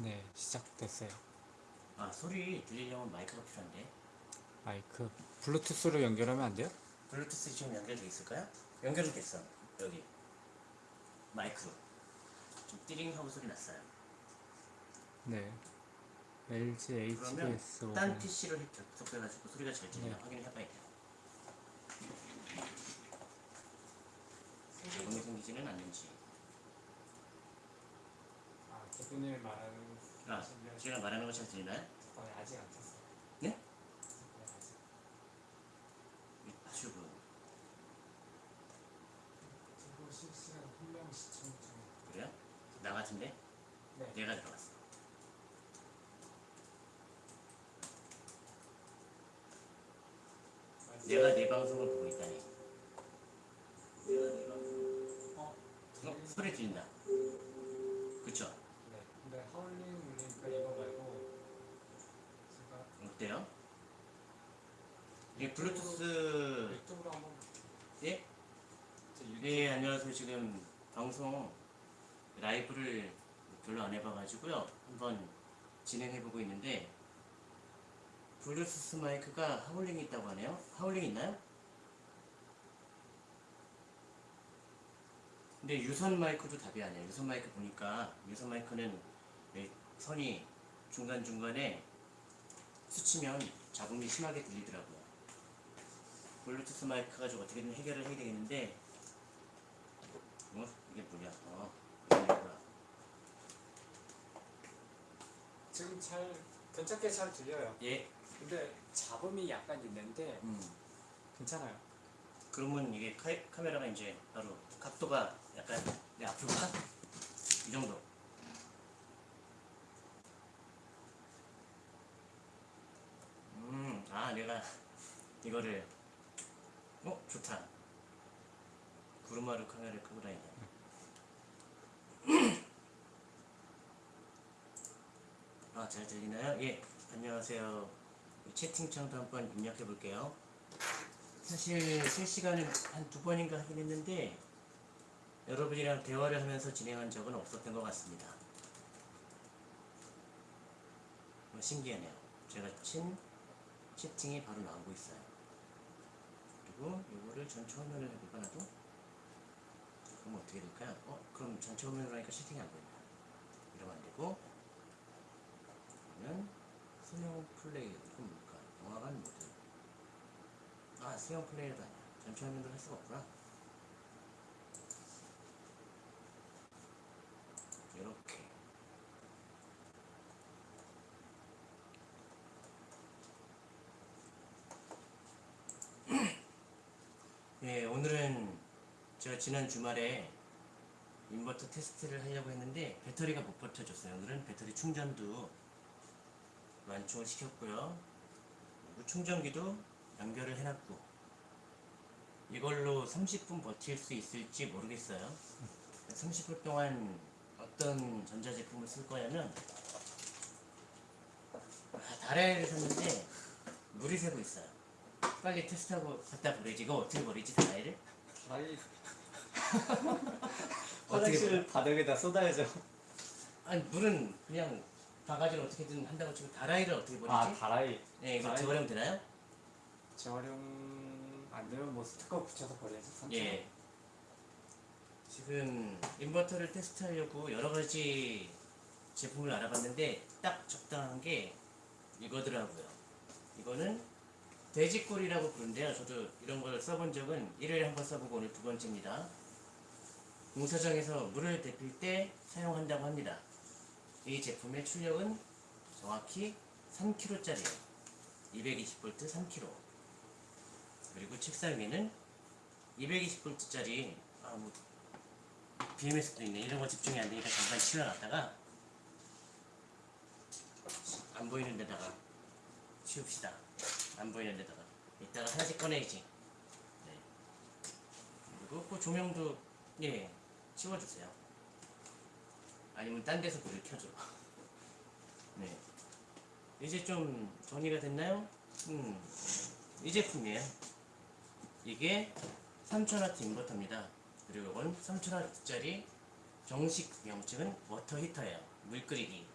네, 시작됐어요. 아 소리 들리려면 마이크가 필요한데 마이크 블루투스로 연결하면 안 돼요? 블루투스 지금 연결돼 있을까요? 연결은 됐어 여기 마이크 좀 띠링 하고 소리 났어요 네. LG 그러면 HDS 딴 50. PC로 접속해가지고 소리가 잘 들리나 네. 확인을 해봐야 돼요 공이 생기지는 않는지 아, 그분을 말하는 아 제가 말하는 거 잘 들리나요? 어, 아직 안 탔어요. 네? 네, 아직. 유튜브 지금 실시간 훈련 시청 중. 그래요? 나 같은데? 네. 내가 들어갔어 내가 내 방송을 보고 있다니 내가 내 방송 어, 어? 소리 들린다 그쵸? 네. 근데 하울링 울리니까 이거 말고 제가 어때요? 이게 블루투스. 유튜브로 한번 예? 네 안녕하세요. 지금 방송 라이브를 별로 안 해봐가지고요. 한번 진행해보고 있는데 블루투스 마이크가 하울링이 있다고 하네요. 하울링 있나요? 근데 유선 마이크도 답이 아니에요. 유선 마이크 보니까 유선 마이크는 이 선이 중간중간에 스치면 잡음이 심하게 들리더라고요 블루투스 마이크 가지고 어떻게든 해결을 해야 되겠는데 어? 이게 뭐냐? 어, 이거구나. 지금 잘 괜찮게 잘 들려요. 예, 근데 잡음이 약간 있는데 음. 괜찮아요. 그러면 이게 카, 카메라가 이제 바로 각도가 약간 내 앞으로 가? 이 정도. 음, 아, 내가 이거를, 어, 좋다. 구르마루 카메라를 끄고 다니네. 아, 잘 들리나요? 예, 안녕하세요. 채팅창도 한번 입력해 볼게요. 사실 실시간을 한 두 번인가 하긴 했는데 여러분이랑 대화를 하면서 진행한 적은 없었던 것 같습니다. 뭐 신기하네요. 제가 친 채팅이 바로 나오고 있어요. 그리고 이거를 전체 화면을 해볼까 나도? 그럼 어떻게 될까요? 어? 그럼 전체 화면으로 하니까 채팅이 안 보인다. 이러면 안 되고 그러면 수명 플레이 이건 뭘까? 영화관 모드 아 수영 플레이어도 아니야 전체 화면으로 할 수가 없구나 이렇게 예 오늘은 제가 지난 주말에 인버터 테스트를 하려고 했는데 배터리가 못 버텨줬어요. 오늘은 배터리 충전도 완충을 시켰고요. 충전기도 연결을 해놨고. 이걸로 30분 버틸 수 있을지 모르겠어요. 30분 동안 어떤 전자제품을 쓸 거냐면 아, 다라이를 샀는데 물이 새고 있어요. 빨리 테스트하고 갖다 버리지. 이거 어떻게 버리지 다라이를? 다이 화장실 바닥에다 쏟아야죠. 아니 물은 그냥 바가지로 어떻게든 한다고 치고 다라이를 어떻게 버리지? 아 다라이. 네 이거 다라이. 재활용 되나요? 재활용 안 되면 뭐 스티커 붙여서 버려야지. 삼촌. 예. 지금 인버터를 테스트하려고 여러 가지 제품을 알아봤는데 딱 적당한 게 이거더라고요. 이거는 돼지꼬리라고 부른데요. 저도 이런 걸 써본 적은 1회에 한 번 써보고 오늘 두 번째입니다. 공사장에서 물을 데필 때 사용한다고 합니다. 이 제품의 출력은 정확히 3kg짜리예요. 220V 3kg. 그리고 책상 위에는 220V짜리 아 뭐 BMS도 있네 이런 거 집중이 안 되니까 잠깐 치워놨다가 안 보이는 데다가 치웁시다 안 보이는 데다가 이따가 하나씩 꺼내야지 네. 그리고 그 조명도 예 치워주세요 아니면 딴 데서 불을 켜줘 네 이제 좀 정리가 됐나요? 음 이 제품이에요 이게 3000W 인버터입니다. 그리고 이건 3000W짜리 정식 명칭은 워터 히터예요. 물 끓이기.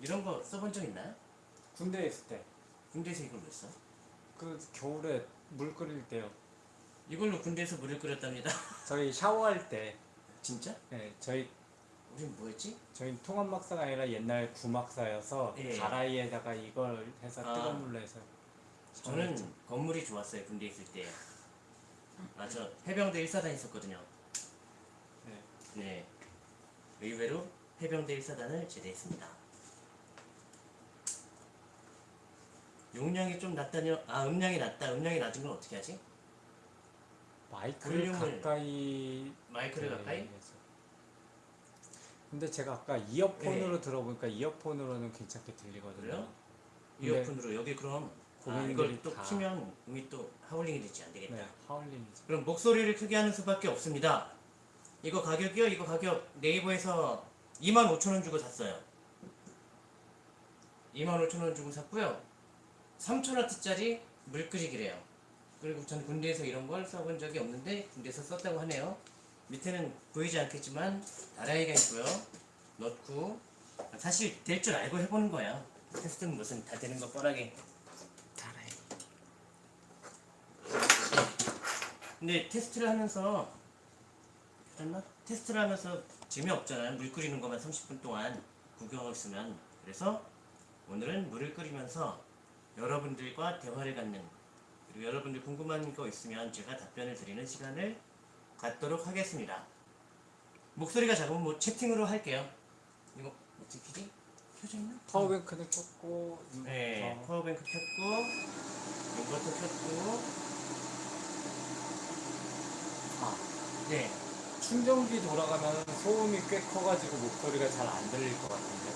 이런 거 써본 적 있나요? 군대에 있을 때그 군대에서 이걸 왜 써? 겨울에 물 끓일 때요. 이걸로 군대에서 물을 끓였답니다. 저희 샤워할 때 진짜? 네, 저희 우린 뭐였지? 저희 통합 막사가 아니라 옛날 구막사여서 예. 다라이에다가 이걸 해서 아. 뜨거운 물로 해서 저는 건물이 좋았어요 군대 있을 때. 아저 해병대 1사단 있었거든요. 네. 네. 의외로 해병대 1사단을 제대했습니다. 용량이 좀 낮다뇨? 아 음량이 낮다. 음량이 낮은 건 어떻게 하지? 마이크를 볼륨을 가까이 마이크를 네, 가까이? 해서. 근데 제가 아까 이어폰으로 들어보니까 이어폰으로는 괜찮게 들리거든요. 그래요? 이어폰으로 여기 그럼 아, 이걸 또 다- 키면 음이 또 하울링이 되지 안 되겠다. 네, 하울링이죠. 그럼 목소리를 크게 하는 수밖에 없습니다. 이거 가격이요? 이거 가격 네이버에서 25,000원 주고 샀어요. 25,000원 주고 샀고요. 3,000와트짜리 물끓이기래요. 그리고 전 군대에서 이런 걸 써본 적이 없는데 군대에서 썼다고 하네요. 밑에는 보이지 않겠지만 다라이가 있고요. 넣고 사실 될 줄 알고 해보는 거야. 테스트는 무슨 다 되는 거 뻔하게. 다라이. 근데 테스트를 하면서 그랬나? 테스트를 하면서 재미없잖아요. 물 끓이는 것만 30분 동안 구경하고 있으면. 그래서 오늘은 물을 끓이면서 여러분들과 대화를 갖는 그리고 여러분들 궁금한 거 있으면 제가 답변을 드리는 시간을 갖도록 하겠습니다. 목소리가 작으면 뭐 채팅으로 할게요. 이거 어떻게 키지? 켜져 있나? power bank는 켰고 음, 네, 어, power bank 켰고 인버터 켰고 아, 네, 충전기 돌아가면 소음이 꽤 커가지고 목소리가 잘 안 들릴 것 같은데.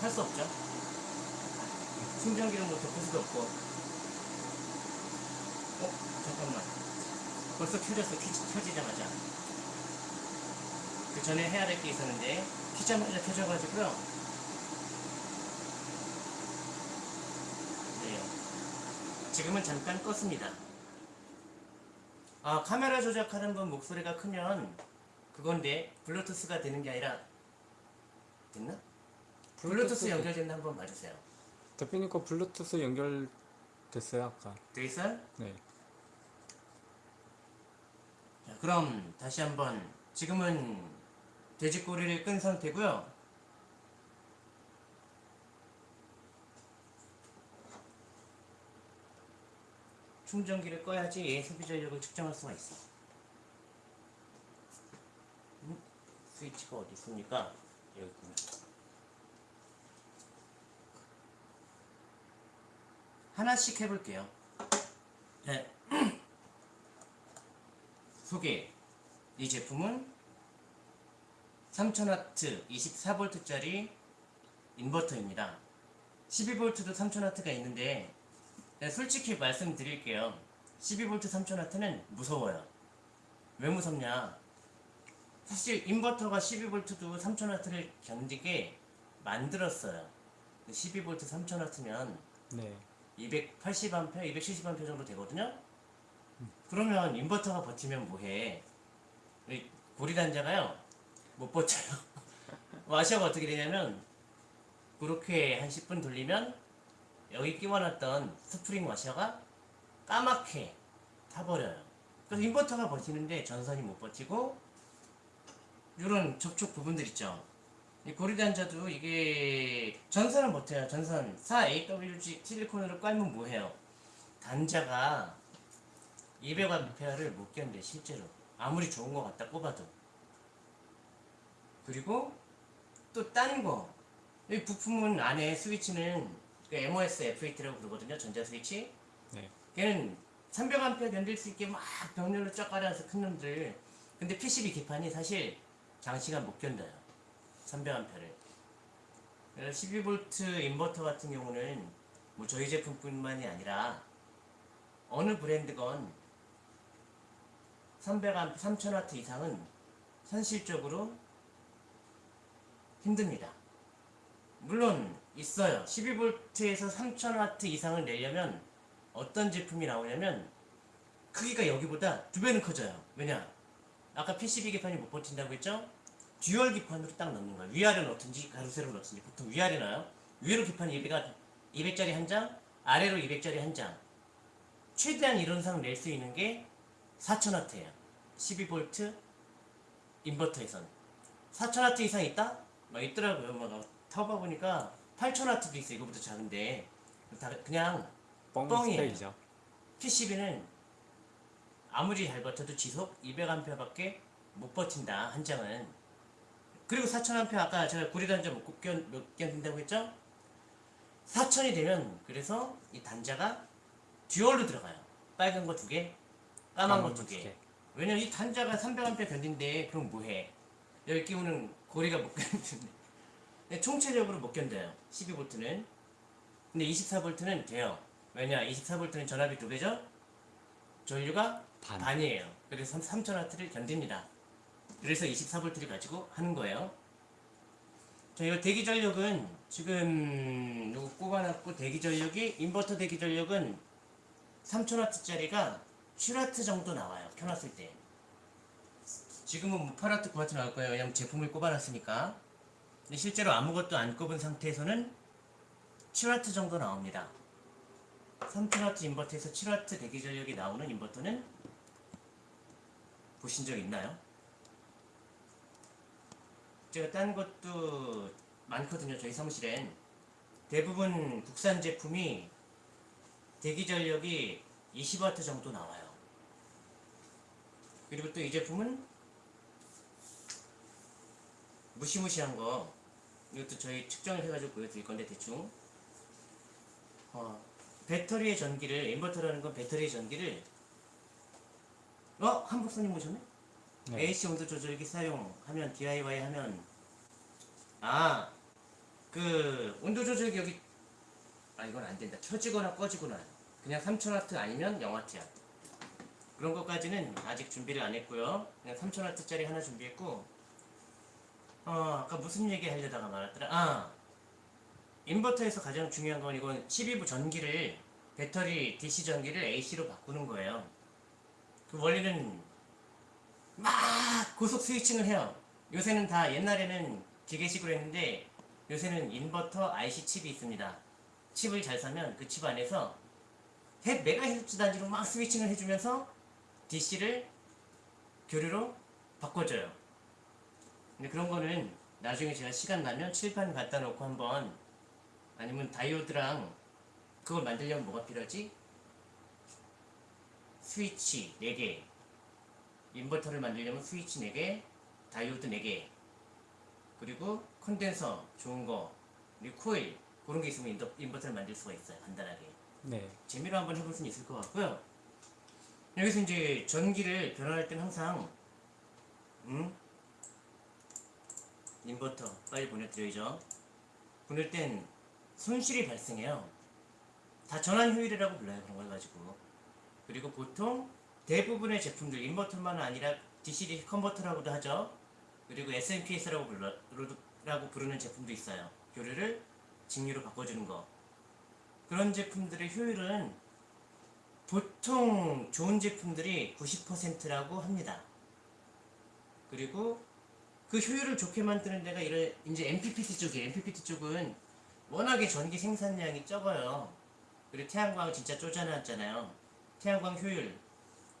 할 수 없죠. 충전기는 뭐 덮을 수도 없고. 어? 잠깐만. 벌써 켜졌어. 켜지, 켜지자마자. 그 전에 해야 될 게 있었는데, 켜자마자 켜져가지고요. 네. 지금은 잠깐 껐습니다. 아, 카메라 조작하는 분 목소리가 크면 그건데, 블루투스가 되는 게 아니라, 됐나? 블루투스 연결됐나 한번 봐주세요. 대표님 거 블루투스 연결됐어요 아까. 돼 있어요? 네. 자, 그럼 다시 한번 지금은 돼지꼬리를 끈 상태고요. 충전기를 꺼야지 소비 전력을 측정할 수가 있어. 음? 스위치가 어디 있습니까? 여기 있구나. 하나씩 해볼게요. 네. 소개. 이 제품은 3000W 24V짜리 인버터입니다. 12V도 3000W가 있는데 네, 솔직히 말씀드릴게요. 12V 3000W는 무서워요. 왜 무섭냐? 사실 인버터가 12V도 3000W를 견디게 만들었어요. 12V 3000W면 네. 280A, 270A 정도 되거든요. 그러면 인버터가 버티면 뭐해? 이 고리단자가요 못 버텨요. 와셔가 어떻게 되냐면 그렇게 한 10분 돌리면 여기 끼워놨던 스프링 와셔가 까맣게 타버려요. 그래서 인버터가 버티는데 전선이 못 버티고 이런 접촉 부분들 있죠. 이 고리단자도 이게 전선은 버텨요. 전선 4AWG 실리콘으로 깔면 뭐해요? 단자가 200A를 못 견뎌 실제로 아무리 좋은 거 갖다 꼽아도 그리고 또딴 거. 이 부품은 안에 스위치는 그 MOS F8라고 그러거든요. 전자 스위치. 네. 걔는 300A 견딜 수 있게 막 병렬로 쫙 깔아서 큰 놈들. 근데 PCB 기판이 사실 장시간 못 견뎌요. 300A를. 그래서 12V 인버터 같은 경우는 뭐 저희 제품뿐만이 아니라 어느 브랜드건 300A, 3000W 이상은 현실적으로 힘듭니다. 물론 있어요. 12V에서 3000W 이상을 내려면 어떤 제품이 나오냐면 크기가 여기보다 두 배는 커져요. 왜냐? 아까 PCB 기판이 못 버틴다고 했죠? dual 기판으로 딱 넣는 거예요. 위아래 넣든지 가로세로 넣든지 보통 위아래 넣어요. 위로 기판 200가 200짜리 한 장, 아래로 200짜리 한 장. 최대한 이론상 낼 수 있는 게 4000W예요. 12V 인버터에선 4000W 이상 있다? 막 있더라고요. 막 타봐 보니까 8000W도 있어. 이거보다 작은데 다 그냥 뻥 뻥이에요. PCB는 아무리 잘 버텨도 지속 200A밖에 못 버틴다 한 장은 그리고 4000A 아까 제가 구리 단자 못 견딘다고 했죠? 4000이 되면 그래서 이 단자가 듀얼로 들어가요 빨간 거 두 개, 까만 거 두개 왜냐면 이 단자가 300A 견딘데 그럼 뭐해? 여기 끼우는 고리가 못 근데 총체적으로 못 견뎌요. 12V는. 근데 24V는 돼요. 왜냐? 24V는 전압이 두 배죠? 전류가 반. 반이에요. 그래서 3000W를 견딥니다. 그래서 24V를 가지고 하는 거예요. 자 이거 대기 전력은 지금 요거 꼽아놨고 대기 전력이 인버터 대기 전력은 3000W짜리가 7W 정도 나와요 켜놨을 때. 지금은 뭐 8W 9W 나올 거예요. 왜냐면 제품을 꼽아놨으니까. 근데 실제로 아무것도 안 꼽은 상태에서는 7W 정도 나옵니다. 3000W 인버터에서 7W 대기 전력이 나오는 인버터는 보신 적 있나요? 제가 딴 것도 많거든요 저희 사무실엔. 대부분 국산 제품이 대기 전력이 20W 정도 나와요 그리고 또 이 제품은 무시무시한 거 이것도 저희 측정을 해가지고 보여드릴 건데 대충 어, 배터리의 전기를 인버터라는 건 배터리의 전기를 어? 한복사님 오셨네? 네. AC 온도 조절기 사용하면 DIY 하면 아 그 온도 조절기 여기 아 이건 안 된다 켜지거나 꺼지거나 그냥 3000W 아니면 0W야 그런 것까지는 아직 준비를 안 했고요 그냥 3000W짜리 하나 준비했고 어 아까 무슨 얘기 하려다가 말았더라 아 인버터에서 가장 중요한 건 이건 12부 전기를 배터리 DC 전기를 AC로 바꾸는 거예요 그 원리는 막 고속 스위칭을 해요. 요새는 다 옛날에는 기계식으로 했는데 요새는 인버터 IC 칩이 있습니다. 칩을 잘 사면 그 칩 안에서 100메가헤르츠 단위로 막 스위칭을 해주면서 DC를 교류로 바꿔줘요. 근데 그런 거는 나중에 제가 시간 나면 칠판 갖다 놓고 한번 아니면 다이오드랑 그걸 만들려면 뭐가 필요하지? 스위치 4개 인버터를 만들려면 스위치 4개, 다이오드 4개, 그리고 컨덴서 좋은 거, 그리고 코일 그런 게 있으면 인더, 인버터를 만들 수가 있어요. 간단하게. 네. 재미로 한번 해볼 수는 있을 것 같고요. 여기서 이제 전기를 변환할 때는 항상 음? 인버터 빨리 보내드려야죠. 보낼 땐 손실이 발생해요. 다 전환 효율이라고 불러요. 그런 걸 가지고. 그리고 보통 대부분의 제품들 인버터만 아니라 DC 컨버터라고도 하죠. 그리고 SMPS라고 불러, 라고 부르는 제품도 있어요. 교류를 직류로 바꿔주는 거. 그런 제품들의 효율은 보통 좋은 제품들이 90%라고 합니다. 그리고 그 효율을 좋게 만드는 데가 이런 이제 MPPT 쪽이에요. MPPT 쪽은 워낙에 전기 생산량이 적어요. 그리고 태양광을 진짜 쪼잔하잖아요. 태양광 효율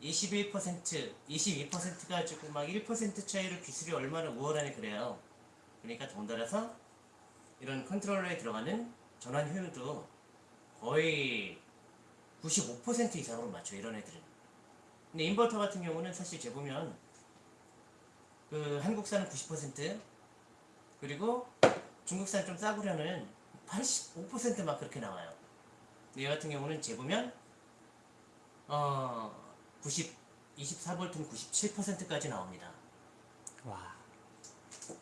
21%, 22% 가지고 막 1% 차이로 기술이 얼마나 우월하네 그래요. 그러니까 덩달아서 이런 컨트롤러에 들어가는 전환 효율도 거의 95% 이상으로 맞춰 이런 애들은. 근데 인버터 같은 경우는 사실 재보면 그 한국산은 90% 그리고 중국산 좀 싸구려는 85%막 그렇게 나와요. 근데 얘 같은 경우는 재보면 어, 90, 24V는 97%까지 나옵니다. 와.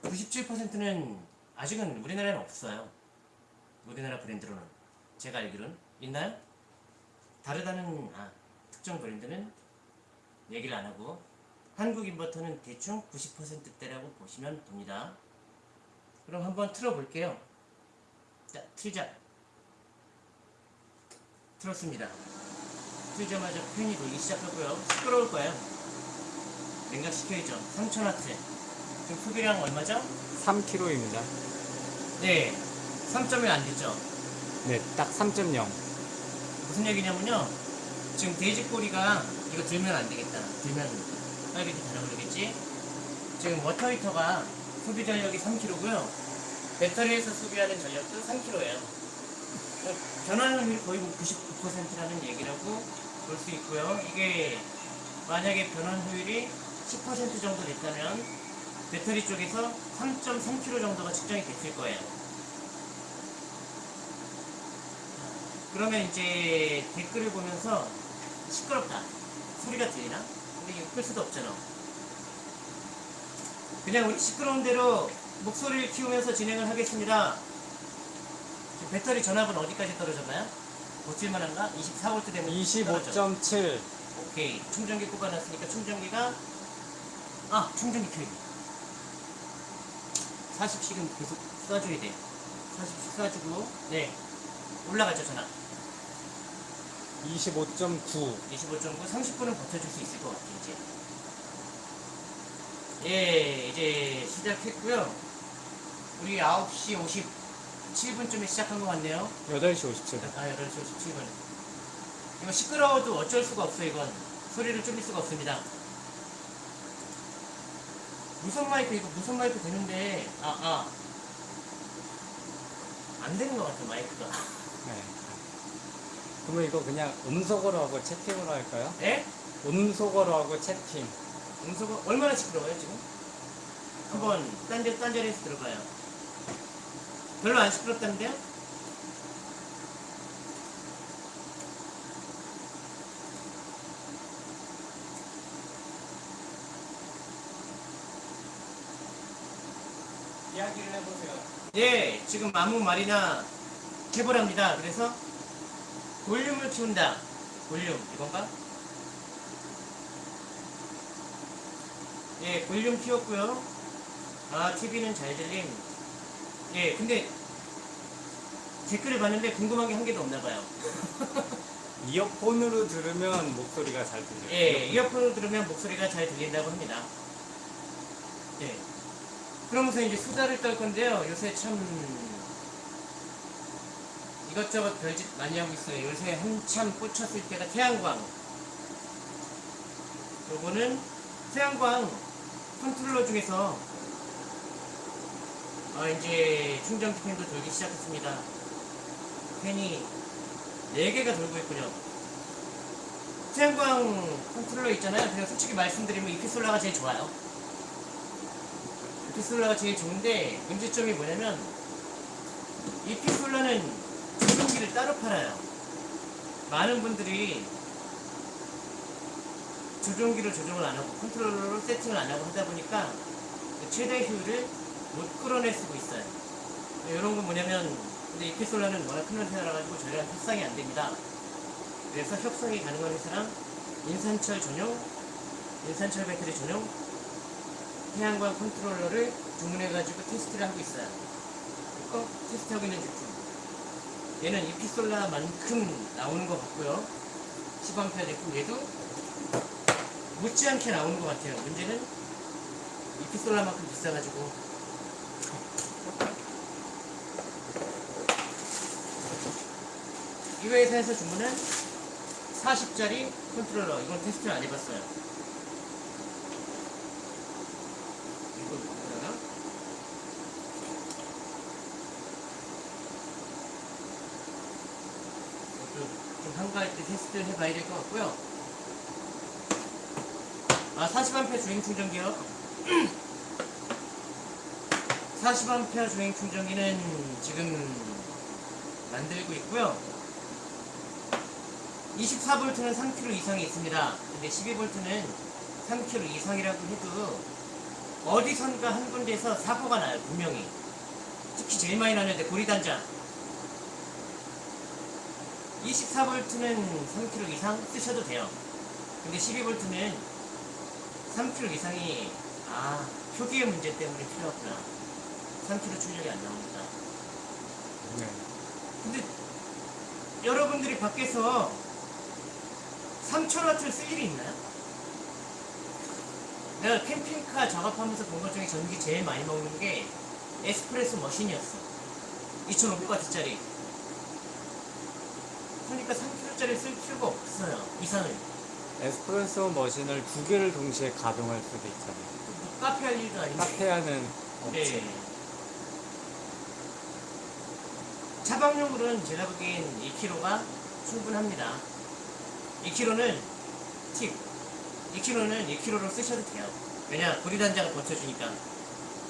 97%는 아직은 우리나라에는 없어요. 우리나라 브랜드로는. 제가 알기로는. 있나요? 다르다는, 아, 특정 브랜드는 얘기를 안 하고, 한국 인버터는 대충 90%대라고 보시면 됩니다. 그럼 한번 틀어볼게요. 자, 틀자. 틀었습니다. 틀자마자 팬이 돌기 시작하고요. 시끄러울 거예요. 냉각시켜야죠. 3000W. 지금 소비량 얼마죠? 3kg입니다. 네. 3점이 안 됐죠. 네, 딱 3.0. 무슨 얘기냐면요. 지금 돼지 꼬리가 이거 들면 안 되겠다. 들면 빨리 달아버리겠지. 지금 워터 히터가 소비 전력이 3킬로고요. 배터리에서 소비하는 전력도 3킬로예요. 변환율이 거의 99%라는 얘기라고 볼 수 있고요. 이게 만약에 변환 효율이 10% 정도 됐다면 배터리 쪽에서 3.3킬로 정도가 측정이 됐을 거예요. 그러면 이제 댓글을 보면서 시끄럽다. 소리가 들리나? 근데 이거 끌 수도 없잖아. 그냥 우리 시끄러운 대로 목소리를 키우면서 진행을 하겠습니다. 배터리 전압은 어디까지 떨어졌나요? 고칠만한가? 24V 되면 떨어져. 25.7. 오케이. 충전기 꼽아놨으니까 충전기가 아 충전기 켜야 돼. 40씩은 계속 쏴줘야 돼. 40씩 쏴주고 네 올라가죠 전압. 25.9. 25.9, 30분은 버텨줄 수 있을 것 같아, 이제. 예, 이제 시작했고요. 우리 9시 57분쯤에 시작한 것 같네요. 8시 57분. 아, 8시 57분. 이거 시끄러워도 어쩔 수가 없어, 이건. 소리를 줄일 수가 없습니다. 무선 마이크, 이거 무선 마이크 되는데, 아, 아. 안 되는 것 같아, 마이크가. 네. 그러면 이거 그냥 음속어로 하고 채팅으로 할까요? 예? 음속어로 하고 채팅. 음소거 얼마나 시끄러워요 지금? 한번 딴, 데, 딴 자리에서 들어봐요 별로 안 시끄럽다는데요? 이야기를 해보세요. 예 지금 아무 말이나 해보랍니다 그래서 볼륨을 키운다 볼륨 이건가? 예 볼륨 키웠고요 아 TV는 잘 들림 예 근데 댓글을 봤는데 궁금한 게 한 개도 없나 봐요 이어폰으로 들으면 목소리가 잘 들려요. 예, 이어폰 으로 들으면 목소리가 잘 들린다고 합니다. 예. 그러면서 이제 수다를 떨 건데요. 요새 참 이것저것 별짓 많이 하고 있어요. 요새 한참 꽂혔을 때가 태양광. 요거는 태양광 컨트롤러 중에서 아, 이제 충전기 팬도 돌기 시작했습니다. 팬이 4개가 돌고 있군요. 태양광 컨트롤러 있잖아요. 그냥 솔직히 말씀드리면 이피솔라가 제일 좋아요. 이피솔라가 제일 좋은데 문제점이 뭐냐면 이피솔라는 조종기를 따로 팔아요. 많은 분들이 조종기를 조정을 안 하고 컨트롤러로 세팅을 안 하고 하다 보니까 그 최대 효율을 못 끌어낼 수고 있어요. 이런 건 뭐냐면 근데 이피솔라는 워낙 큰 회사라 가지고 저희랑 협상이 안 됩니다. 그래서 협상이 가능한 회사랑 인산철 전용, 인산철 배터리 전용 태양광 컨트롤러를 주문해가지고 테스트를 하고 있어요. 이거 테스트하고 있는 제품. 얘는 이피솔라만큼 나오는 것 같고요. 10A 제품 얘도 못지않게 나오는 것 같아요. 문제는 이피솔라만큼 비싸가지고 이 회사에서 주문은 40짜리 컨트롤러 이건 테스트를 안 해봤어요 이거 뭐라나? 이것도 좀 한가할 때 테스트를 해봐야 될 것 같고요 아 40A 주행 충전기요 40A 주행 충전기는 지금 만들고 있고요 24V는 3kg 이상이 있습니다. 근데 12V는 3kg 이상이라고 해도 어디선가 한 군데에서 사고가 나요, 분명히. 특히 제일 많이 나는데 고리단자. 24V는 3kg 이상 쓰셔도 돼요. 근데 12V는 3kg 이상이 아 표기의 문제 때문에 필요하구나. 3kg 출력이 안 나옵니다. 네. 근데 여러분들이 밖에서 3000W를 쓸 일이 있나요? 내가 캠핑카 작업하면서 본 것 중에 전기 제일 많이 먹는 게 에스프레소 머신이었어. 2,500W짜리. 그러니까 3kg짜리 쓸 필요가 없어요. 이상을. 에스프레소 머신을 두 개를 동시에 가동할 수도 있잖아요. 뭐 카페 할 일도 아닌데. 카페 하는 업체. 네. 차박용으로는 제가 보기엔 2kg가 충분합니다. 2kg는 팁. 2kg는 2kg로 쓰셔도 돼요. 왜냐, 고리단자가 버텨주니까.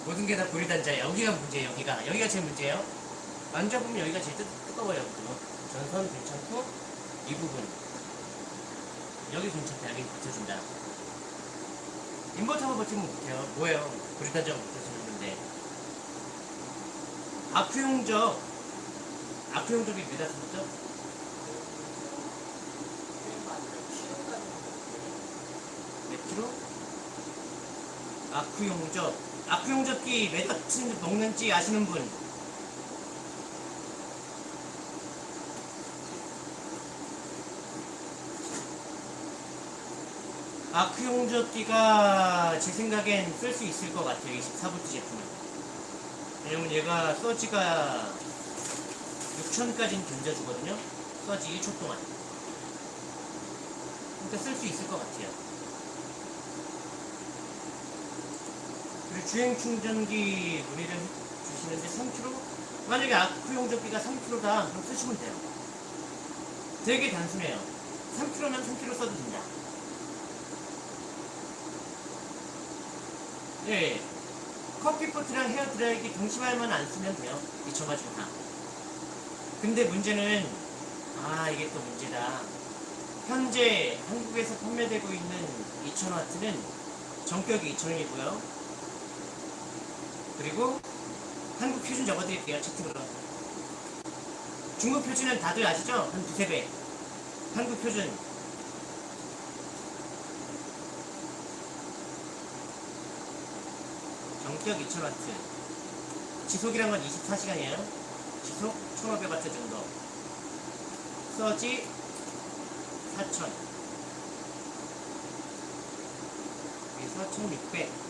모든 게 다 고리단자예요. 여기가 문제예요, 여기가. 여기가 제일 문제예요. 만져보면 여기가 제일 뜨, 뜨거워요. 그거. 전선 괜찮고, 이 부분. 여기 괜찮다. 여기 버텨준다. 인버터가 버티면 못해요. 뭐예요? 버텨주는 건데. 아크용적, 아크용적이 몇 왔었죠? 몇 킬로? 아크용적, 아크용적기 몇 와트 먹는지 아시는 분? 아크용적기가 제 생각엔 쓸 수 있을 것 같아요. 24V 제품은. 왜냐면 얘가 서지가 6천까지는 견뎌주거든요. 서지 1초 동안. 그러니까 쓸 수 있을 것 같아요. 그리고 주행 충전기 문의를 주시는데 3kg? 만약에 아크용적기가 3kg다. 그럼 쓰시면 돼요. 되게 단순해요. 3kg면 3kg 써도 된다. 예. 커피포트랑 헤어드라이기 동시발만 안 쓰면 돼요. 미쳐가지고 다. 근데 문제는, 아, 이게 또 문제다. 현재 한국에서 판매되고 있는 2000W는 정격이 2000이고요. 그리고 한국 표준 적어드릴게요. 채팅으로. 중국 표준은 다들 아시죠? 한 두세 배. 한국 표준 전기압 2000W 지속이란 건 24시간이에요. 지속 1500W 정도. 서지 4000 4600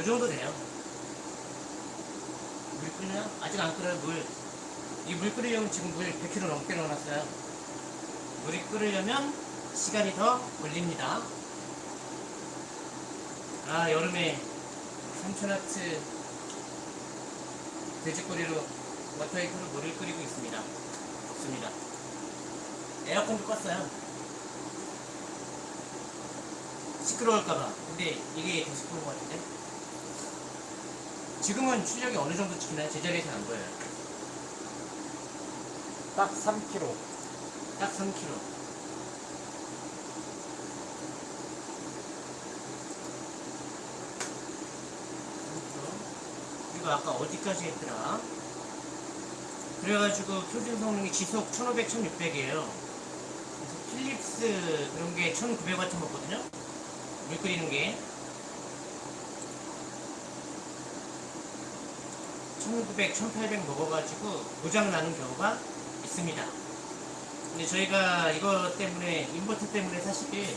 요 정도 돼요. 물 끓나요? 아직 안 끓어요, 물. 이 물 끓이려면 지금 물 100kg 넘게 넣어놨어요. 물이 끓으려면 시간이 더 걸립니다. 아, 여름에 3000와트 돼지꼬리로 워터히터로 물을 끓이고 있습니다. 좋습니다. 에어컨도 껐어요. 시끄러울까봐. 근데 이게 더 시끄러운 것 같은데? 지금은 출력이 어느 정도 찍히나요? 제자리에서 안 보여요. 딱 3kg. 딱 3kg. 그리고 아까 어디까지 했더라? 그래가지고 표준 성능이 지속 1500, 1600이에요. 그래서 필립스 그런 게 1900W 먹거든요? 물 끓이는 게. 1900, 1800 먹어가지고 고장 나는 경우가 있습니다. 근데 저희가 이거 때문에 인버터 때문에 사실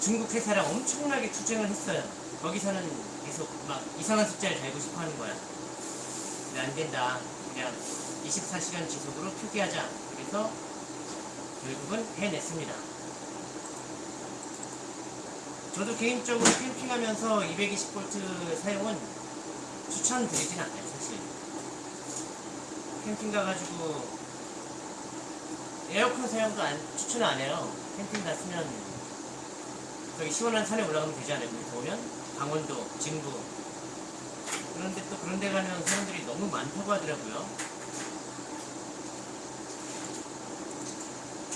중국 회사랑 엄청나게 투쟁을 했어요. 거기서는 계속 막 이상한 숫자를 달고 싶어 하는 거야. 근데 안 된다. 그냥 24시간 지속으로 표기하자. 그래서 결국은 해냈습니다. 저도 개인적으로 캠핑하면서 220V 사용은 추천드리진 않아요, 사실. 캠핑 가가지고 에어컨 사용도 안, 추천 안 해요. 캠핑 갔으면 저기 시원한 산에 올라가면 되지 않아요? 더우면 강원도, 진부. 그런데 또 그런 데 가면 사람들이 너무 많다고 하더라고요.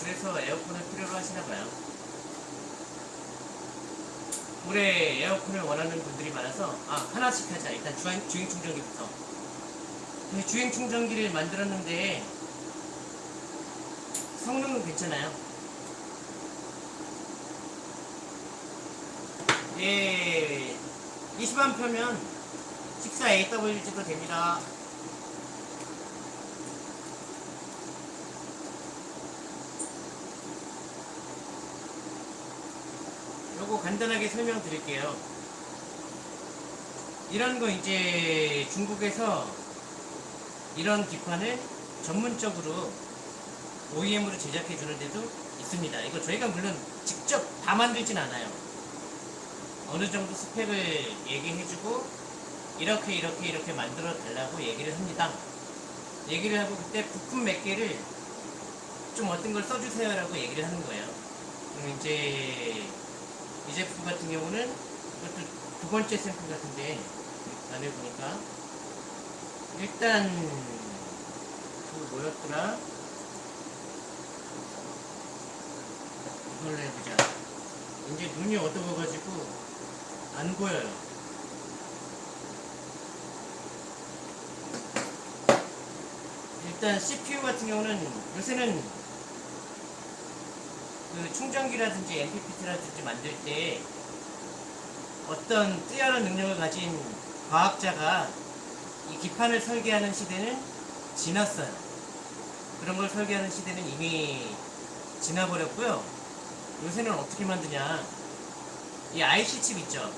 그래서 에어컨을 필요로 하시나 봐요. 올해 에어컨을 원하는 분들이 많아서 아 하나씩 하자. 일단 주행, 주행 충전기부터. 그 주행 충전기를 만들었는데 성능은 괜찮아요. 예, 20만 표면 14AWG도 됩니다. 요거 간단하게 설명드릴게요. 이런 거 이제 중국에서 이런 기판을 전문적으로 OEM으로 제작해 주는 데도 있습니다. 이거 저희가 물론 직접 다 만들진 않아요. 어느 정도 스펙을 얘기해 주고 이렇게 이렇게 이렇게 만들어 달라고 얘기를 합니다. 얘기를 하고 그때 부품 몇 개를 좀 어떤 걸 써주세요 라고 얘기를 하는 거예요. 그럼 이제 이 제품 같은 경우는 이것도 두 번째 샘플 같은데 안에 보니까 일단 그 뭐였더라? 이걸로 해보자. 이제 눈이 어두워가지고 안 보여요. 일단 CPU 같은 경우는 요새는 그 충전기라든지 MPPT라든지 만들 때 어떤 뛰어난 능력을 가진 과학자가 이 기판을 설계하는 시대는 지났어요. 그런 걸 설계하는 시대는 이미 지나버렸고요. 요새는 어떻게 만드냐. 이 IC 칩 있죠.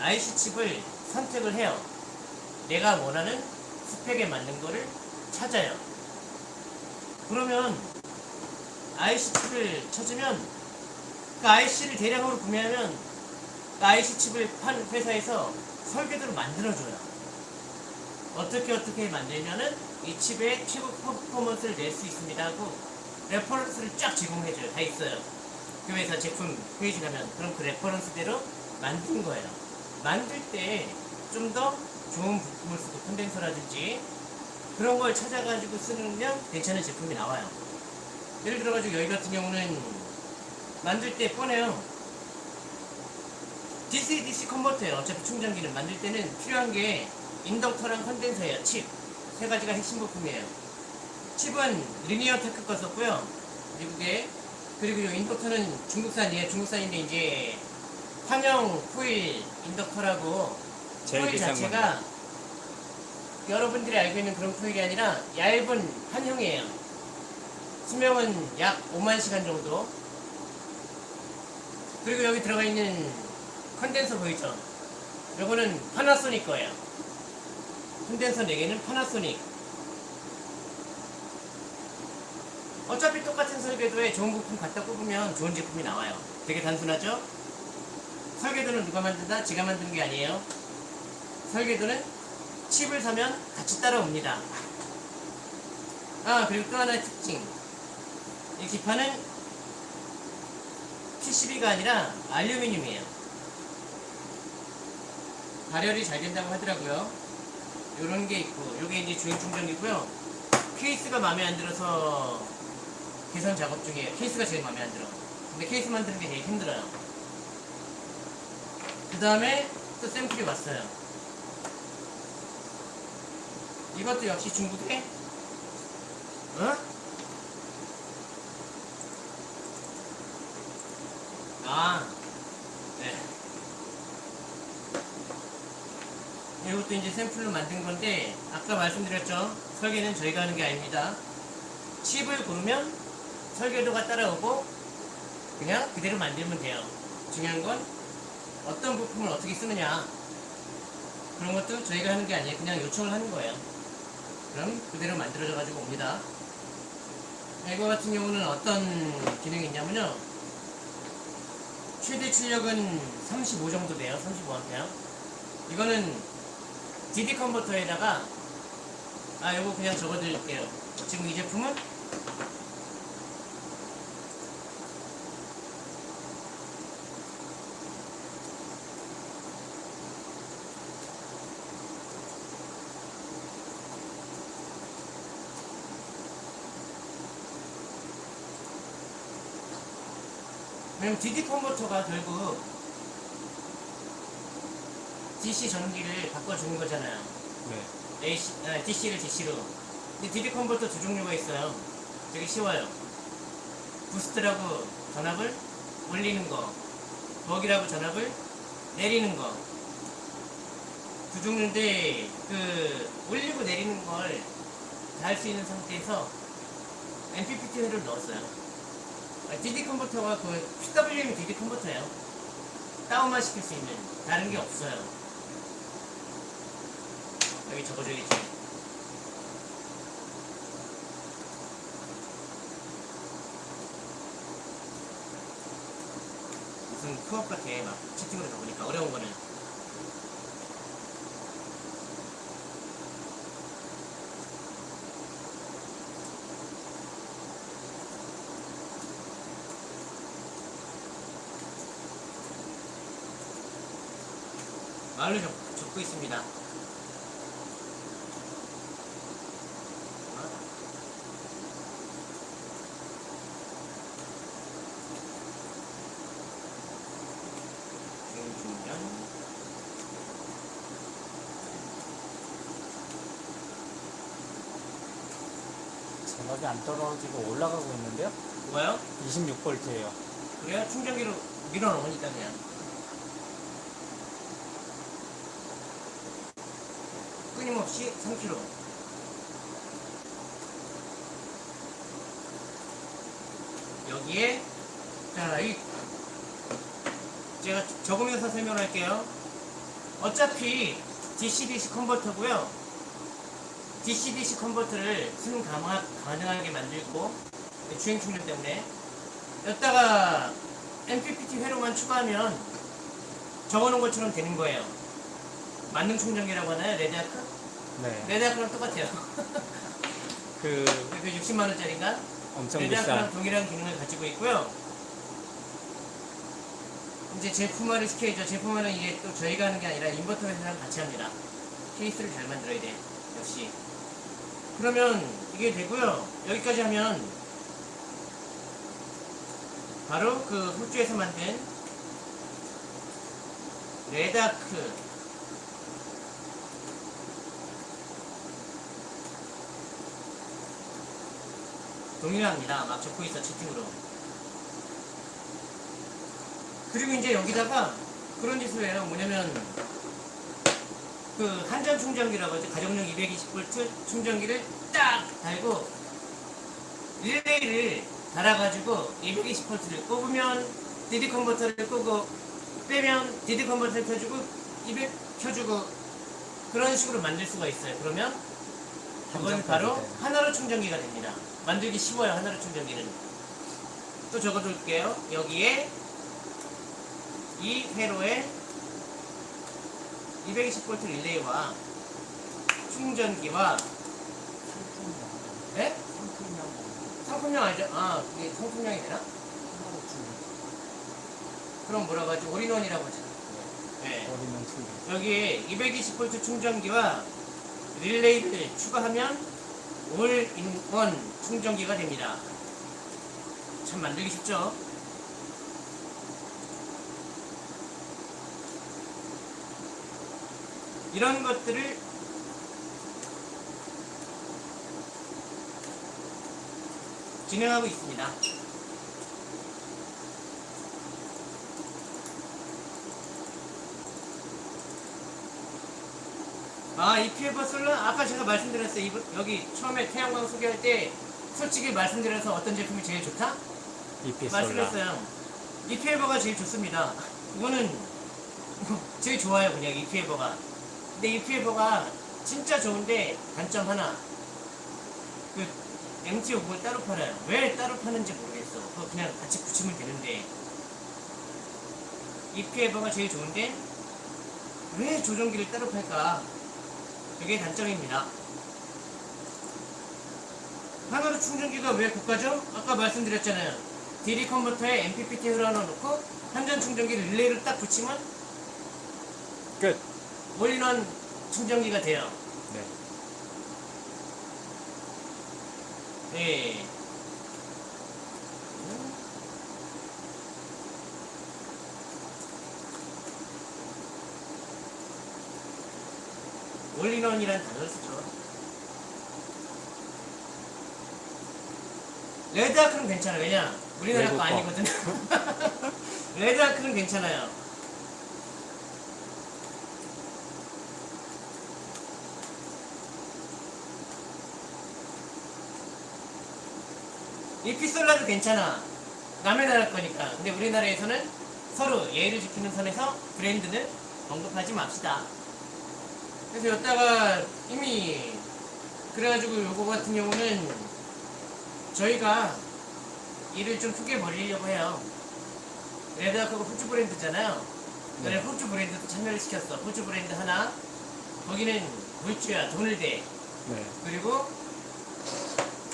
IC 칩을 선택을 해요. 내가 원하는 스펙에 맞는 거를 찾아요. 그러면 IC 칩을 찾으면 그 IC를 대량으로 구매하면 그 IC 칩을 판 회사에서 설계도를 만들어줘요. 어떻게 어떻게 만들면은 이 칩의 최고 퍼포먼스를 낼 수 있습니다 하고 reference를 쫙 제공해줘요. 다 있어요. 그 회사 제품 페이지 가면 그럼 그 reference대로 만든 거예요. 만들 때 좀 더 좋은 부품을 쓰고 콘덴서라든지 그런 걸 찾아가지고 쓰면 괜찮은 제품이 나와요. 예를 들어가지고 여기 같은 경우는 만들 때 뻔해요. DC DC 컨버터예요. 어차피 충전기는 만들 때는 필요한 게 인덕터랑 콘덴서예요. 칩. 세 가지가 핵심 부품이에요. 칩은 Linear Tech 거 썼고요. 미국에. 그리고 이 인덕터는 중국산이에요. 중국산인데 이제 판형 코일 인덕터라고 코일 자체가 여러분들이 알고 있는 그런 코일이 아니라 얇은 판형이에요. 수명은 약 5만 시간 정도. 그리고 여기 들어가 있는 컨덴서 보이죠? 요거는 파나소닉 거예요. 컨덴서 4개는 파나소닉. 어차피 똑같은 설계도에 좋은 부품 갖다 꼽으면 좋은 제품이 나와요. 되게 단순하죠? 설계도는 누가 만든다? 제가 만드는 게 아니에요. 설계도는 칩을 사면 같이 따라옵니다. 아, 그리고 또 하나의 특징. 이 기판은 PCB가 아니라 알루미늄이에요. 발열이 잘 된다고 하더라고요. 요런 게 있고, 요게 이제 주행 충전기고요. 케이스가 마음에 안 들어서 개선 작업 중이에요. 케이스가 제일 마음에 안 들어. 근데 케이스 만드는 게 되게 힘들어요. 그 다음에 또 샘플이 왔어요. 이것도 역시 중국에 어? 아, 네. 이것도 이제 샘플로 만든 건데 아까 말씀드렸죠. 설계는 저희가 하는 게 아닙니다. 칩을 고르면 설계도가 따라오고 그냥 그대로 만들면 돼요. 중요한 건 어떤 부품을 어떻게 쓰느냐 그런 것도 저희가 하는 게 아니에요. 그냥 요청을 하는 거예요. 그럼 그대로 만들어져 가지고 옵니다. 이거 같은 경우는 어떤 기능이 있냐면요. 최대 출력은 35 정도 돼요. 35A. 이거는 DD 컨버터에다가 아 이거 그냥 적어드릴게요. 지금 이 제품은 왜냐면 DD 컨버터가 결국 DC 전기를 바꿔주는 거잖아요. 네. AC, 아, DC를 DC로. 근데 DD 컨버터 두 종류가 있어요. 되게 쉬워요. 부스트라고 전압을 올리는 거, 버기라고 전압을 내리는 거. 두 종류인데 그 올리고 내리는 걸 다 할 수 있는 상태에서 MPPT를 넣었어요. 아, DD 컨버터가 그 PWM DD 컨버터예요. 다운만 시킬 수 있는 다른 게 없어요. 여기 적어져 있지. 무슨 크업 같아 막 채팅으로 적으니까 어려운 거는 말로 적, 적고 있습니다. 중중년 전압이 안 떨어지고 올라가고 있는데요? 뭐요? 26볼트예요. 그래요? 충전기로 밀어넣으니까 그냥 끊임없이 3kg 여기에 자 이 제가 적으면서 설명할게요 어차피 DC-DC 컨버터고요 DC-DC 컨버터를 순 가마, 가능하게 만들고 주행 충전 때문에 여기다가 MPPT 회로만 추가하면 적어놓은 것처럼 되는 거예요. 만능 충전기라고 하나요? Redarc? 네. Redarc랑 똑같아요. 그 그 60만 원짜리인가? 엄청 Redarc랑 동일한 기능을 가지고 있고요. 이제 제품화를 시켜야죠. 제품화는 이게 또 저희가 하는 게 아니라 인버터 회사랑 같이 합니다. 케이스를 잘 만들어야 돼. 역시. 그러면 이게 되고요. 여기까지 하면 바로 그 호주에서 만든 Redarc 동일합니다. 막 적고 있어 채팅으로. 그리고 이제 여기다가 그런 짓을 해요. 뭐냐면 그 한전 충전기라고 하죠. 가정용 220V 충전기를 딱 달고 릴레이를 달아가지고 220V를 꼽으면 DD 컨버터를 끄고 빼면 DD 컨버터를 켜주고 200 켜주고 그런 식으로 만들 수가 있어요. 그러면 그건 바로. 하나로 충전기가 됩니다. 만들기 쉬워요. 하나로 충전기는. 또 적어둘게요. 여기에 이 회로에 220V 릴레이와 충전기와 네? 상품용 아니죠? 아, 그게 상품용이 되나? 그럼 뭐라고 하지? 올인원이라고 하죠. 네. 여기에 220V 충전기와 릴레이를 추가하면 올인원 충전기가 됩니다. 참 만들기 쉽죠? 이런 것들을 진행하고 있습니다. 아, EPF 솔라 아까 제가 말씀드렸어요. 여기 처음에 태양광 소개할 때 솔직히 말씀드려서 어떤 제품이 제일 좋다? EP 솔라. 말씀했어요. EPF가 제일 좋습니다. 이거는 제일 좋아요, 그냥 EPF가. 근데 EPF가 진짜 좋은데 단점 하나. 그 MT50을 따로 팔아요. 왜 따로 파는지 모르겠어. 그거 그냥 같이 붙이면 되는데. EPF가 제일 좋은데 왜 조종기를 따로 팔까? 그게 단점입니다. 하나로 충전기가 왜 고가죠? 아까 말씀드렸잖아요. DD 컨버터에 MPPT 흘러넣고 한전 충전기 릴레이를 딱 붙이면 끝. 원리는 충전기가 돼요. 네. 예. 예. 네. 원리론이란 단어를 쓰죠. 레드아크는 괜찮아. 왜냐? 우리나라 거 아니거든. 레드아크는 괜찮아요. 이피솔라도 괜찮아. 남의 나라 거니까. 근데 우리나라에서는 서로 예의를 지키는 선에서 브랜드는 언급하지 맙시다. 그래서 여기다가 이미 그래가지고 요거 같은 경우는 저희가 일을 좀 크게 벌리려고 해요. 레드아크가 호주 브랜드잖아요. 그래 네. 호주 브랜드도 참여를 시켰어. 호주 브랜드 하나. 거기는 물주야 돈을 대. 네. 그리고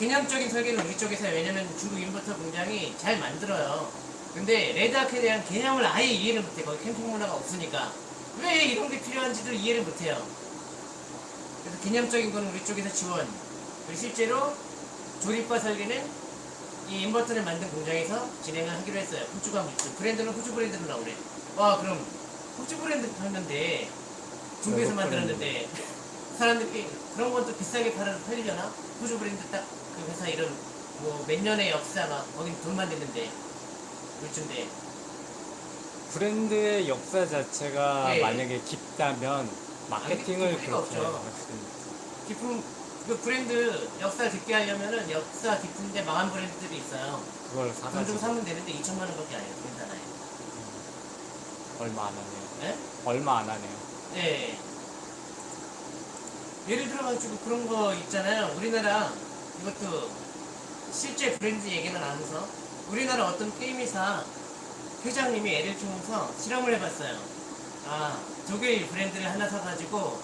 개념적인 설계는 우리 쪽에서. 왜냐면 중국 인버터 공장이 잘 만들어요. 근데 레드아크에 대한 개념을 아예 이해를 못해. 거기 캠핑 문화가 없으니까. 왜 이런 게 필요한지도 이해를 못해요. 그래서 개념적인 거는 우리 쪽에서 지원. 그리고 실제로 조립과 설계는 이 인버터를 만든 공장에서 진행을 하기로 했어요. 호주가 물주. 브랜드는 호주 브랜드로 나오래. 와, 그럼 호주 브랜드 팔는데 중국에서 만들었는데 사람들이 그런 것도 비싸게 팔아 팔리려나? 호주 브랜드 딱 그 회사 이런 뭐몇 년의 역사가 거긴 돈만 됐는데 물주인데 브랜드의 역사 자체가 예. 만약에 깊다면 마케팅을 아니, 그렇게 없죠. 깊은 그 브랜드 역사 깊게 하려면은 역사 깊은데 망한 브랜드들이 있어요. 그걸 돈좀 사가지고 사면 되는데 2천만 원밖에 안 해요. 브랜드 하나에. 얼마 안 하네요. 네? 얼마 안 하네요. 네. 예를 들어가지고 그런 거 있잖아요. 우리나라 이것도 실제 브랜드 얘기는 안 하면서 우리나라 어떤 게임 회사 회장님이 애를 키우면서 실험을 해봤어요. 아 독일 브랜드를 하나 사가지고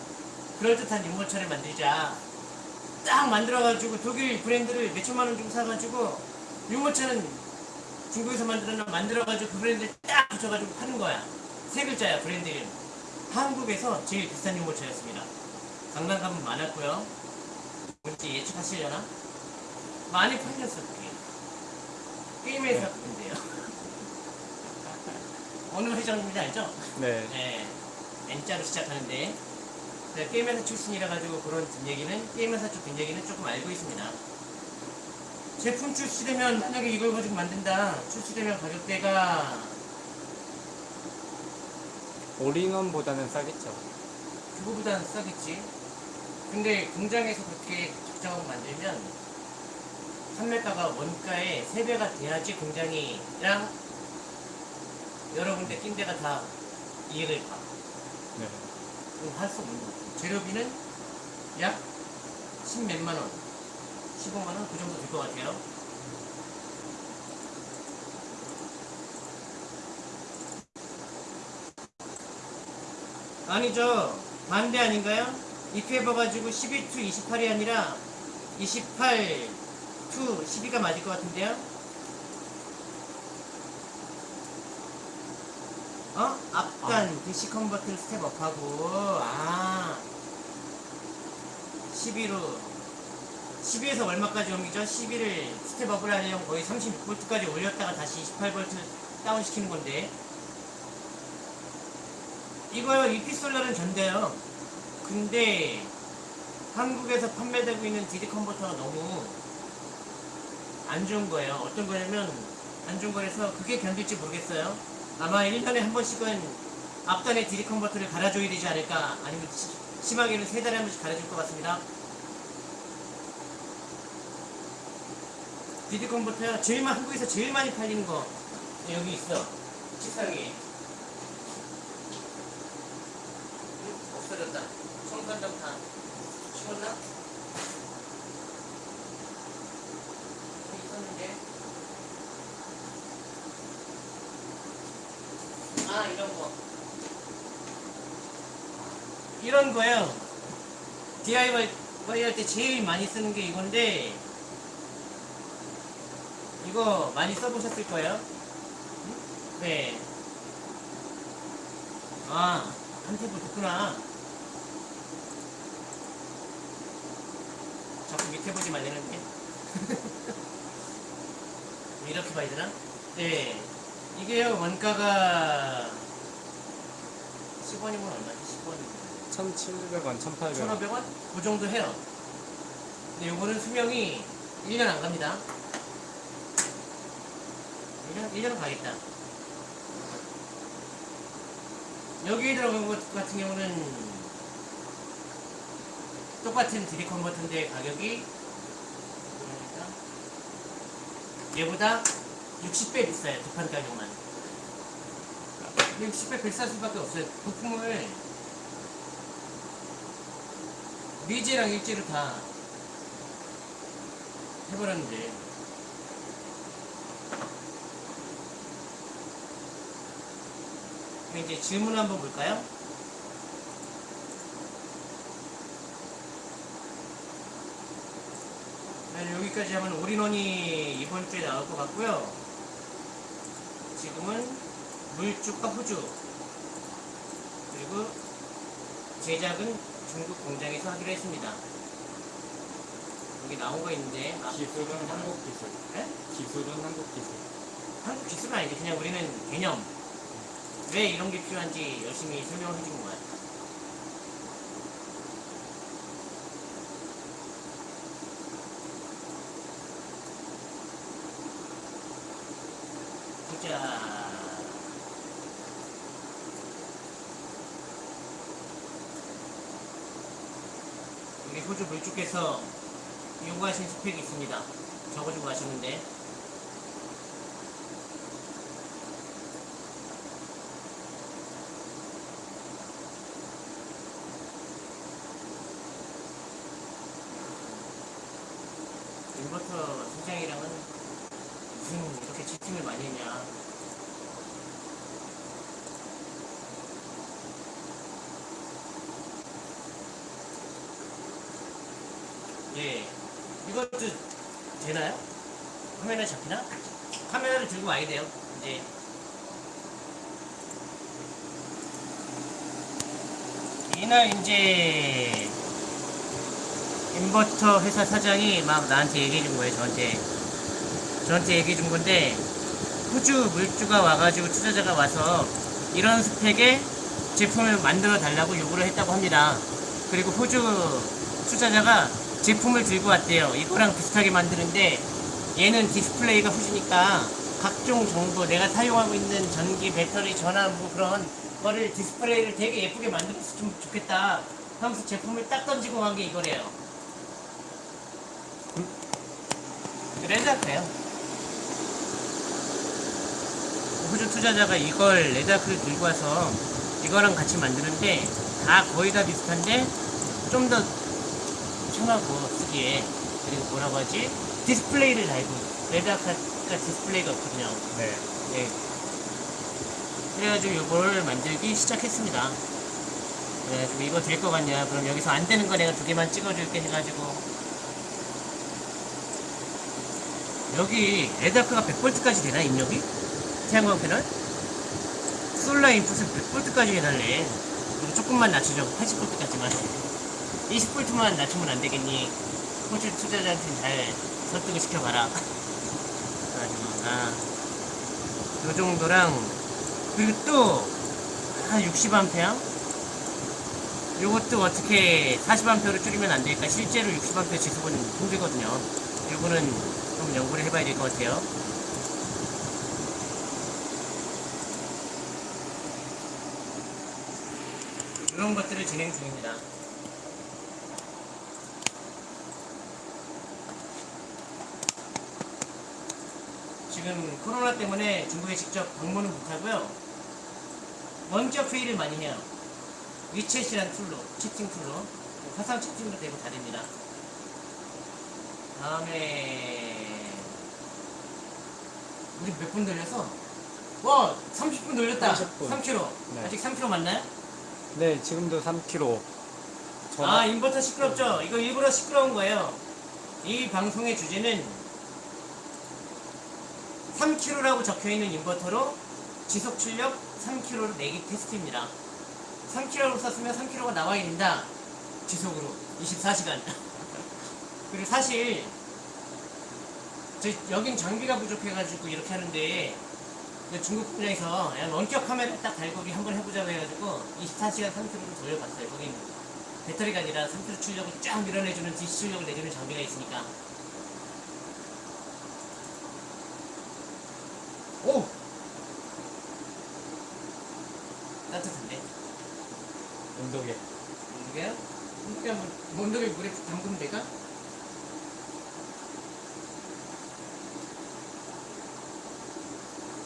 그럴듯한 유모차를 만들자. 딱 만들어가지고 독일 브랜드를 몇천만 원 주고 사가지고 유모차는 중국에서 만들어 만들어가지고 그 브랜드를 딱 붙여가지고 파는 거야. 세 글자야 브랜드 이름. 한국에서 제일 비싼 유모차였습니다. 강남 가면 많았고요. 뭔지 예측하시려나? 많이 팔렸어 그게. 게임 회사 인데요 어느 회장님인지 알죠? 네. 네. N자로 시작하는데 네, 게임 회사 출신이라 가지고 그런 뒷얘기는 게임 회사 쪽 뒷얘기는 조금 알고 있습니다. 제품 출시되면 만약에 이걸 가지고 만든다. 출시되면 가격대가 올인원보다는 싸겠죠. 그거보다는 싸겠지. 근데 공장에서 그렇게 작정하고 만들면 판매가가 원가의 3배가 돼야지 공장이랑 여러 군데 낀 데가 다 이익을 봐. 네. 할수 없는 거. 재료비는 약 10몇만 원, 15만 원 그 정도 될 것 같아요. 아니죠. 반대 아닌가요? 입해봐가지고 12 to 28이 아니라 28 to 12가 맞을 것 같은데요? 어? 앞단 DC 컨버터를 step up하고 아 12로 12에서 얼마까지 올리죠? 12를 step up을 하려면 거의 36V까지 올렸다가 다시 28V 다운 시키는 건데 이거요 이 피솔라는 전데요 근데 한국에서 판매되고 있는 DD 컨버터가 너무 안 좋은 거예요. 어떤 거냐면 안 좋은 거라서 그게 견딜지 모르겠어요. 아마 1년에 한 번씩은 앞단에 DD 컨버터를 갈아줘야 되지 않을까 아니면 시- 심하게는 세 달에 한 번씩 갈아줄 것 같습니다. DD 컨버터야 제일 많 한국에서 제일 많이 팔리는 거 여기 있어. 책상에. 음, 없어졌다. 청산점 다 치웠나? 여기 있었는데 아 이런 거 이런 거요 DIY 할 때 제일 많이 쓰는 게 이건데 이거 많이 써보셨을 거예요 네. 아, 한 탭을 듣구나. 자꾸 밑에 보지 말라는데. 이렇게 봐야 되나? 네. 이게요, 원가가 10원이면 얼마지? 10원이면. 1,700원, 1,800원. 1,500원? 그 정도 해요. 근데 요거는 수명이 1년 안 갑니다. 1년, 1년은 가겠다. 여기에 들어간 것 같은 경우는 똑같은 드리 컨버터인데 가격이 얘보다 60배 비싸요. 두판 가격만. 60배 비쌀 수밖에 없어요. 부품을 미제랑 일제로 다 해버렸는데 이제 질문 한번 볼까요? 네, 여기까지 하면 올인원이 이번 주에 나올 것 같고요 지금은 물주과 호주 그리고 제작은 중국 공장에서 하기로 했습니다. 여기 나온 거 있는데 아, 기술은 한국 기술. 네? 기술은 한국 기술. 한국 기술은 아니지 그냥 우리는 개념 왜 이런 게 필요한지 열심히 설명을 해준 거야. 보자. 우리 호 주 물주께서 요구하신 스펙이 있습니다. 적어주고 하시는데 인버터 소장이랑은 무슨 이렇게 치팅을 많이 했냐 예 이것도 되나요? 화면에 잡히나? 카메라를 들고 와야 돼요 이제 이날 이제 인버터 회사 사장이 막 나한테 얘기해 준 거예요, 저한테. 저한테 얘기해 준 건데, 호주 물주가 와가지고 투자자가 와서 이런 스펙의 제품을 만들어 달라고 요구를 했다고 합니다. 그리고 호주 투자자가 제품을 들고 왔대요. 이거랑 비슷하게 만드는데, 얘는 디스플레이가 호주니까 각종 정보, 내가 사용하고 있는 전기, 배터리, 전압, 뭐 그런 거를 디스플레이를 되게 예쁘게 만들었으면 좋겠다. 하면서 제품을 딱 던지고 간 게 이거래요. Redarc예요. 호주 투자자가 이걸 Redarc를 들고 와서 이거랑 같이 만드는데 다 거의 다 비슷한데 좀 더 편하고 쓰기에 그리고 뭐라고 하지 디스플레이를 달고 Redarc가 디스플레이가 없거든요. 네. 네. 그래가지고 이걸 만들기 시작했습니다. 그래가지고 이거 될 것 같냐? 그럼 여기서 안 되는 거 내가 두 개만 찍어줄게 해가지고 여기 레드아크가 100볼트까지 되나 입력이? 태양광 패널? 솔라 인풋은 100볼트까지 해달래. 그리고 조금만 낮추죠. 80볼트까지만. 20볼트만 낮추면 안 되겠니? 호주 투자자한테 잘 설득을 시켜봐라. 그래가지고 아, 요 정도랑 그리고 또 한 60A 요것도 어떻게 40A로 줄이면 안 될까? 실제로 60A 지속은 힘들거든요. 요거는 좀 연구를 해봐야 될 것 같아요. 이런 것들을 진행 중입니다 지금 코로나 때문에 중국에 직접 방문은 못하고요. 원격 회의를 많이 해요. WeChat이라는 tool로, 채팅 tool로. 화상 채팅도 되고 다 됩니다. 다음에, 우리 몇분 돌렸어? 와! 30분 돌렸다! 30분. 3킬로. 네. 아직 3킬로 맞나요? 네, 지금도 3킬로. 아, 인버터 시끄럽죠? 이거 일부러 시끄러운 거예요. 이 방송의 주제는 3kg라고 적혀 있는 인버터로 지속 출력 3kg를 내기 테스트입니다. 3kg로 썼으면 3kg가 나와야 된다. 지속으로 24시간. 그리고 사실 저 여긴 장비가 부족해가지고 이렇게 하는데 그 중국 그냥 원격 카메라 딱 달고 우리 한번 해보자고 해가지고 24시간 상태로 돌려봤어요. 거긴 배터리가 아니라 상태로 출력을 쫙 밀어내주는 DC 출력을 내주는 장비가 있으니까. 오! 따뜻한데? 온도계요? 온도계 한번, 온도계 물에 담그면 될까?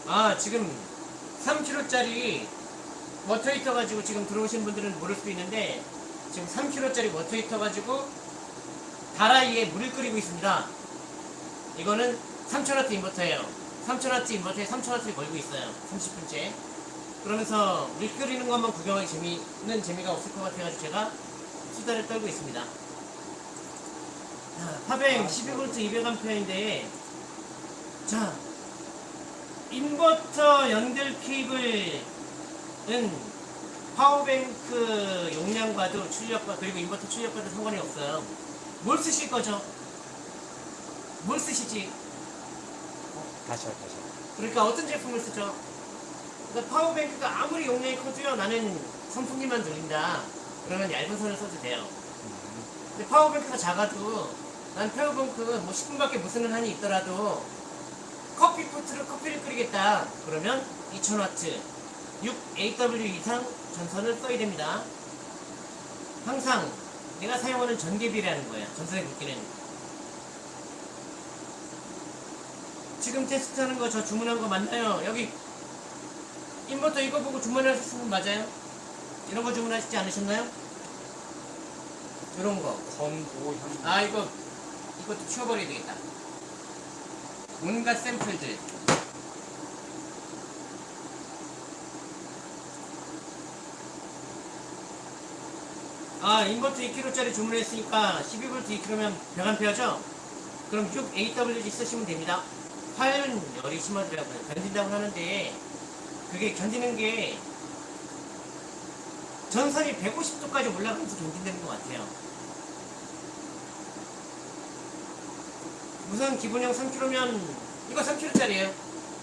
아, 지금 3kg짜리 워터 히터 가지고 지금 들어오신 분들은 모를 수도 있는데 지금 3kg짜리 워터 히터 가지고 다라이에 물을 끓이고 있습니다. 이거는 3000W 인버터예요. 3000W 인버터에 3000W를 걸고 있어요. 30분째. 그러면서 물 끓이는 것만 구경하기 재미는 재미가 없을 것 같아가지고 제가 수다를 떨고 있습니다. 자, 파뱅 12V 200A인데 자 인버터 연결 케이블은 power bank 용량과도 출력과 그리고 인버터 출력과도 상관이 없어요. 뭘 쓰실 거죠? 뭘 쓰시지? 다시 요, 다시 요. 그러니까 어떤 제품을 쓰죠? 그러니까 power bank가 아무리 용량이 커도요 나는 선풍기만 돌린다. 그러면 얇은 선을 써도 돼요. 음, 근데 power bank가 작아도 난 power bank 뭐 10분밖에 못 쓰는 한이 있더라도 커피 포트로 커피를 끓이겠다. 그러면 2000W 6AWG 이상 전선을 써야 됩니다. 항상 내가 사용하는 전기에 비례하는 거야 전선의 굵기는. 지금 테스트하는 거 저 주문한 거 맞나요? 여기 인버터 이거 보고 주문하셨으면 맞아요? 이런 거 주문하시지 않으셨나요? 이런 거. 건보현. 아 이거 이것도 치워버려야 되겠다. 온갖 샘플들. 아 인버터 2kg짜리 주문했으니까 12V 2kg면 100A죠? 그럼 6AWG 쓰시면 됩니다. 화열은 열이 심하더라고요. 견딘다고 하는데 그게 견디는 게 전선이 150도까지 올라가면서 견딘다는 것 같아요. 우선 기본형 3kg면 이거 3kg짜리예요.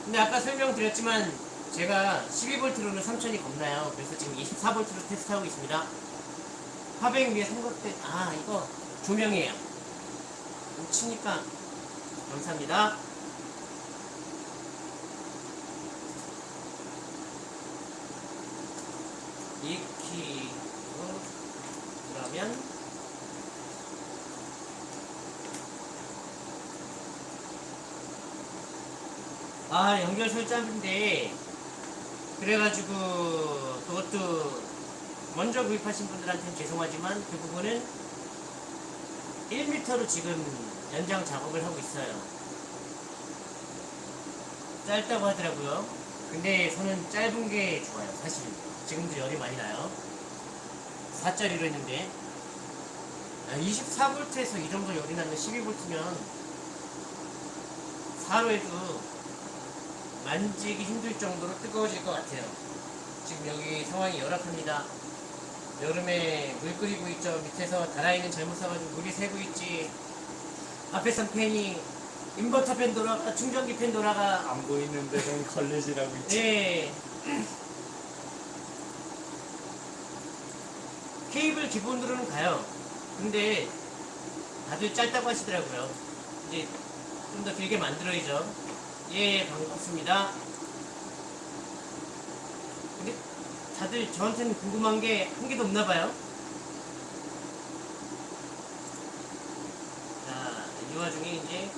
근데 아까 설명드렸지만 제가 12V로는 3000이 겁나요. 그래서 지금 24V로 테스트하고 있습니다. 화백 위에 삼각대 아 이거 조명이에요. 치니까 감사합니다. 익히 그러면 아 연결 설정인데 그래가지고 그것도 먼저 구입하신 분들한테는 죄송하지만 그 부분은 1m로 지금 연장 작업을 하고 있어요. 짧다고 하더라고요. 근데 저는 짧은 게 좋아요 사실 지금도 열이 많이 나요 4짜리로 했는데 24V에서 이 정도 열이 나는 12V면 4로 해도 만지기 힘들 정도로 뜨거워질 것 같아요. 지금 여기 상황이 열악합니다. 여름에 물 끓이고 있죠. 밑에서 다라이는 잘못 사가지고 물이 새고 있지. 앞에 선 팬이 인버터 팬 돌아가, 충전기 팬 돌아가. 안 보이는데 좀 걸리시라고 있지. 예. 케이블 기본으로는 가요. 근데 다들 짧다고 하시더라고요. 이제 좀 더 길게 만들어야죠. 예, 반갑습니다. 근데 다들 저한테는 궁금한 게 한 개도 없나 봐요. 자, 이 와중에 이제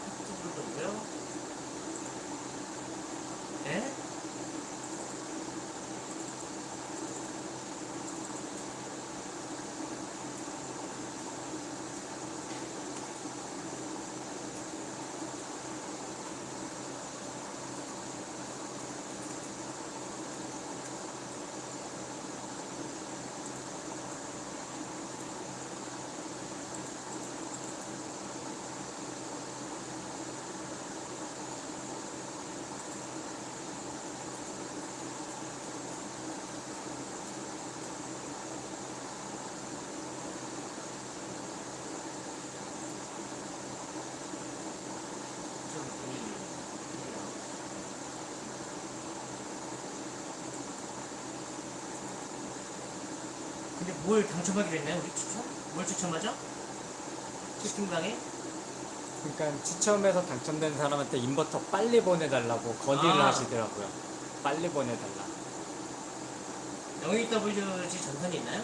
뭘 당첨하기로 했나요? 우리 추첨? 뭘 추첨하죠? 채팅방에? 그러니까 추첨해서 당첨된 사람한테 인버터 빨리 보내달라고 건의를 아. 하시더라고요. 빨리 보내달라. 영익WG 전선이 있나요?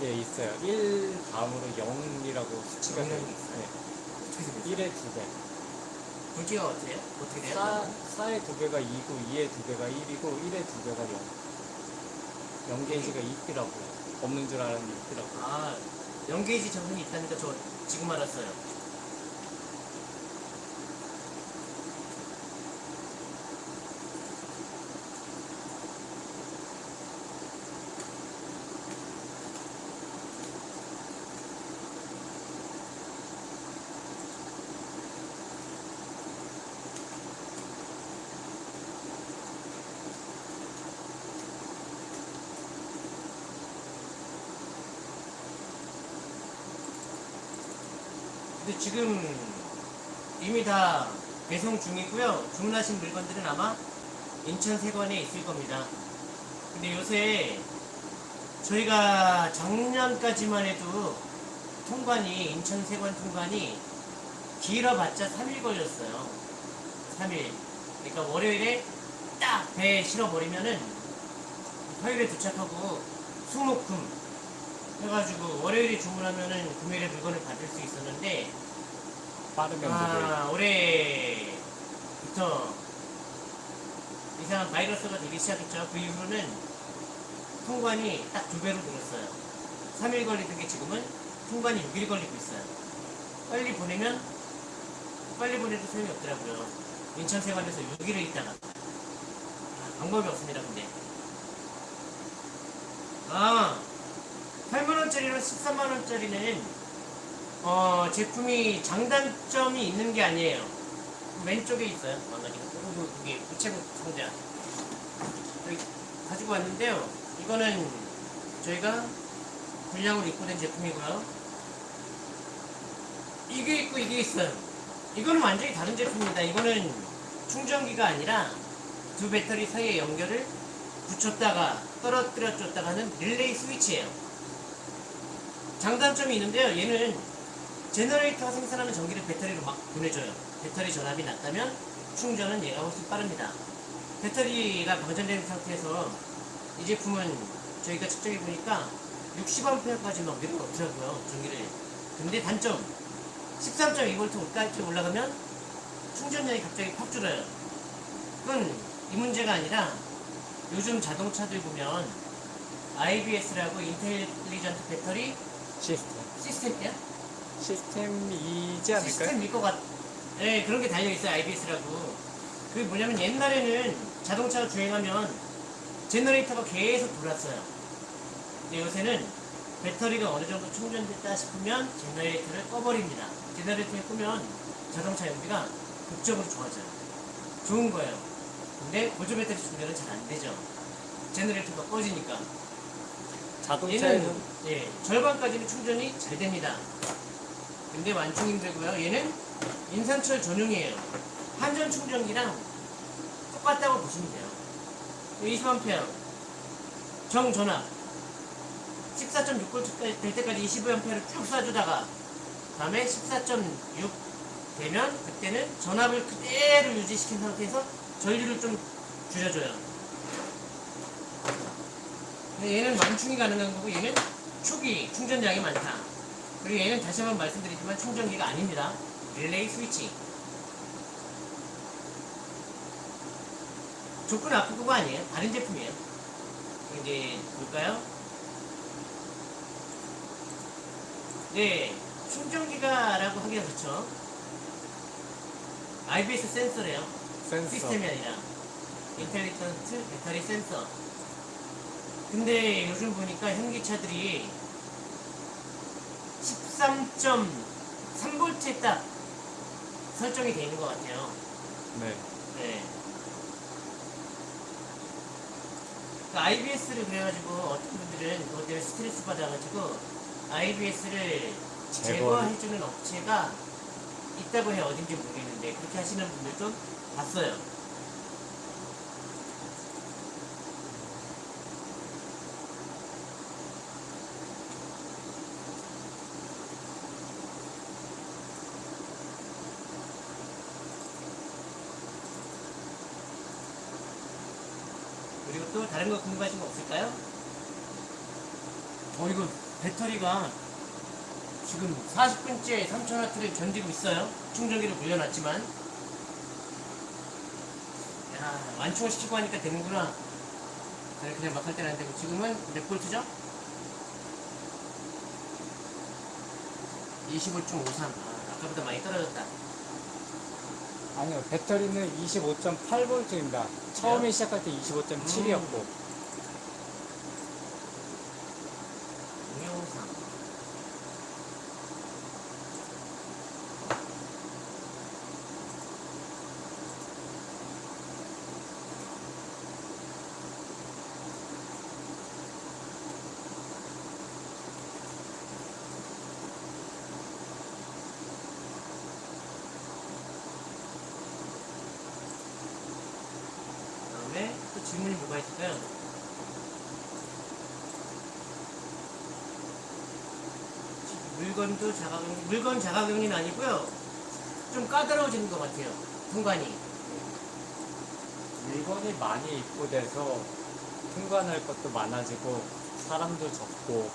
예, 있어요. 1 다음으로 0이라고 수치가. 영이라고 있어요? 네. 1에 2배. 굵기가 어때요? 어떻게 돼요? 싸, 싸의 2배가 2고 2의 2배가 1이고 1의 2배가 0. 0게이지가 있더라고요. 없는 줄 알았는데 있더라고요. 아, 연게이지 전선이 있다니까 저 지금 알았어요. 지금 이미 다 배송 중이고요. 주문하신 물건들은 아마 인천 세관에 있을 겁니다. 근데 요새 저희가 작년까지만 해도 통관이 인천 세관 통관이 길어봤자 3일 걸렸어요. 3일. 그러니까 월요일에 딱 배에 실어버리면은 화요일에 도착하고 수목금 해가지고 월요일에 주문하면은 금요일에 물건을 받을 수 있었는데 빠르면 아, 올해부터 이상한 바이러스가 되기 시작했죠. 그 이후로는 통관이 딱 두 배로 늘었어요. 3일 걸리던 게 지금은 통관이 6일 걸리고 있어요. 빨리 보내면 빨리 보내도 소용이 없더라고요. 인천 세관에서 6일을 있다가 방법이 없습니다. 근데 아 8만원짜리랑 13만원짜리는 어, 제품이 장단점이 있는 게 아니에요. 왼쪽에 있어요. 만나기가. 그리고 이게 우체국 상자. 여기 가지고 왔는데요. 이거는 저희가 분량으로 입고된 제품이고요. 이게 있고 이게 있어요. 이거는 완전히 다른 제품입니다. 이거는 충전기가 아니라 두 배터리 사이에 연결을 붙였다가 떨어뜨려 줬다가 하는 릴레이 스위치예요. 장단점이 있는데요. 얘는 generator가 생산하는 전기를 배터리로 막 보내줘요. 배터리 전압이 낮다면 충전은 얘가 훨씬 빠릅니다. 배터리가 방전된 상태에서 이 제품은 저희가 측정해 보니까 60A까지 막 밀어 넣더라고요. 전기를. 근데 단점 13.2V까지 올라가면 충전량이 갑자기 팍 줄어요. 그건 이 문제가 아니라 요즘 자동차들 보면 IBS라고 Intelligent Battery System. 시스템이야? 시스템이지 않을까요? 시스템일 것 같. 네, 그런 게 달려 있어요. IBS라고. 그게 뭐냐면 옛날에는 자동차가 주행하면 제너레이터가 계속 돌았어요. 근데 요새는 배터리가 어느 정도 충전됐다 싶으면 제너레이터를 꺼버립니다. 제너레이터를 끄면 자동차 연비가 극적으로 좋아져요. 좋은 거예요. 근데 보조 배터리 충전은 잘 안 되죠. 제너레이터가 꺼지니까. 자동차에는 예, 절반까지는 충전이 잘 됩니다. 완충 힘들고요. 얘는 인산철 전용이에요. 한전 충전기랑 똑같다고 보시면 돼요. 20A 정전압 14.6V 될 때까지 25A를 쭉 쏴주다가 다음에 14.6 되면 그때는 전압을 그대로 유지시킨 상태에서 전류를 좀 줄여줘요. 얘는 완충이 가능한 거고 얘는 초기 충전량이 많다. 그리고 얘는 다시 한번 말씀드리지만 충전기가 아닙니다. 릴레이 스위치. 조건 아프고가 아니에요. 다른 제품이에요. 이제 볼까요? 네, 충전기가라고 하기가 그렇죠. IBS 센서래요. 센서. 시스템이 아니라 인텔리전트 배터리 센서. 근데 요즘 보니까 현기차들이 13.3V에 딱 설정이 되어 있는 것 같아요. 네. 네. 그 IBS를 그래가지고 어떤 분들은 그것 때문에 스트레스 받아가지고 IBS를. 제거해주는 업체가 있다고 해요. 어딘지 모르겠는데 그렇게 하시는 분들도 봤어요. 또 다른 거 궁금하신 거 없을까요? 어 이거 배터리가 지금 40분째 3000W를 견디고 있어요. 충전기를 물려놨지만 야 완충을 시키고 하니까 되는구나. 그냥 막 할 때는 안 되고 지금은 몇 볼트죠? 25.53 아, 아까보다 많이 떨어졌다. 아니요, 배터리는 25.8V입니다. 처음에 시작할 때 25.7이었고. 동영상 그다음에 또 질문이 뭐가 있을까요? 물건도 자가격리, 물건 자가격리는 아니고요. 좀 까다로워지는 것 같아요. 통관이. 물건이 많이 입고돼서 통관할 것도 많아지고, 사람도 적고,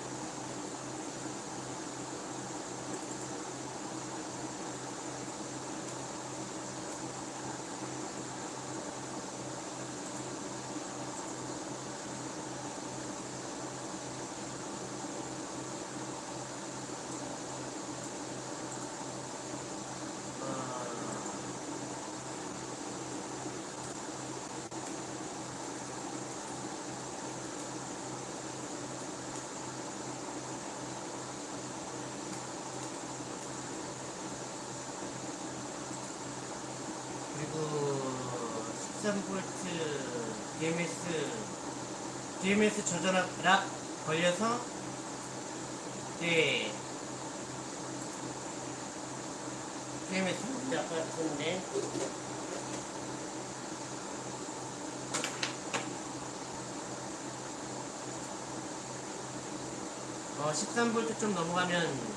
13V DMS DMS 저전압 락 걸려서 네 DMS 아까 썼는데. 어 13V 좀 넘어가면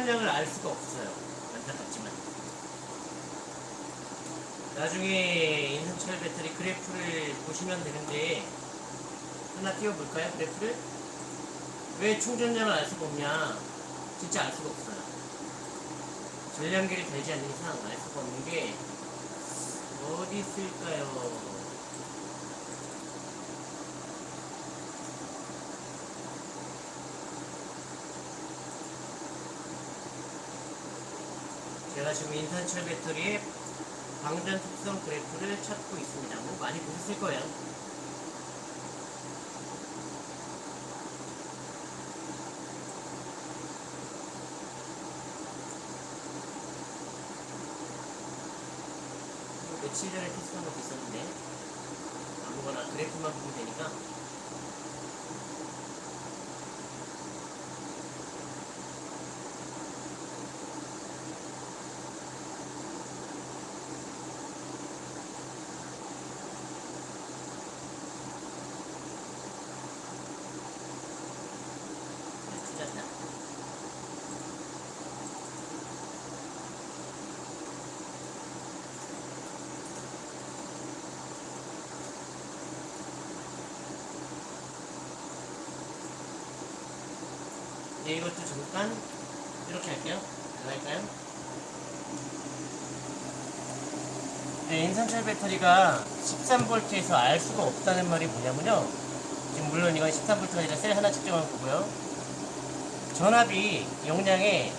충전량을 알 수가 없어요. 안타깝지만. 나중에 인산철 배터리 그래프를 보시면 되는데 하나 띄워볼까요? 그래프를? 왜 충전량을 알 수가 없냐? 진짜 알 수가 없어요. 전량계를 달지 않는 이상 알 수가 없는 게 어디 있을까요? 제가 지금 인산철 배터리의 방전 특성 그래프를 찾고 있습니다. 뭐 많이 보셨을 거예요. 며칠 전에 테스트한 것도 있었는데 아무거나 그래프만 보면 되니까 네, 찾았다. 네, 이것도 잠깐 이렇게 할게요. 들어갈까요? 네, 인산철 배터리가 13V에서 알 수가 없다는 말이 뭐냐면요. 지금 물론 이건 13V가 아니라 셀 하나 측정한 거고요. 전압이 용량의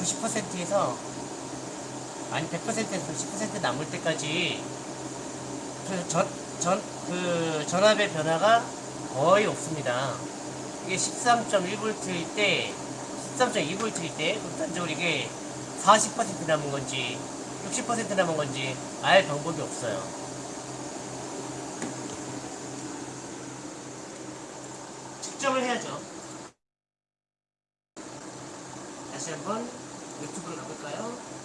90%에서 아니 100%에서 10% 남을 때까지 그 전, 전, 그 전압의 변화가 거의 없습니다. 이게 13.1V일 때, 13.2V일 때, 극단적으로 이게 40% 남은 건지, 60% 남은 건지 알 방법이 없어요. 측정을 해야죠. 다시 한번 유튜브로 가볼까요?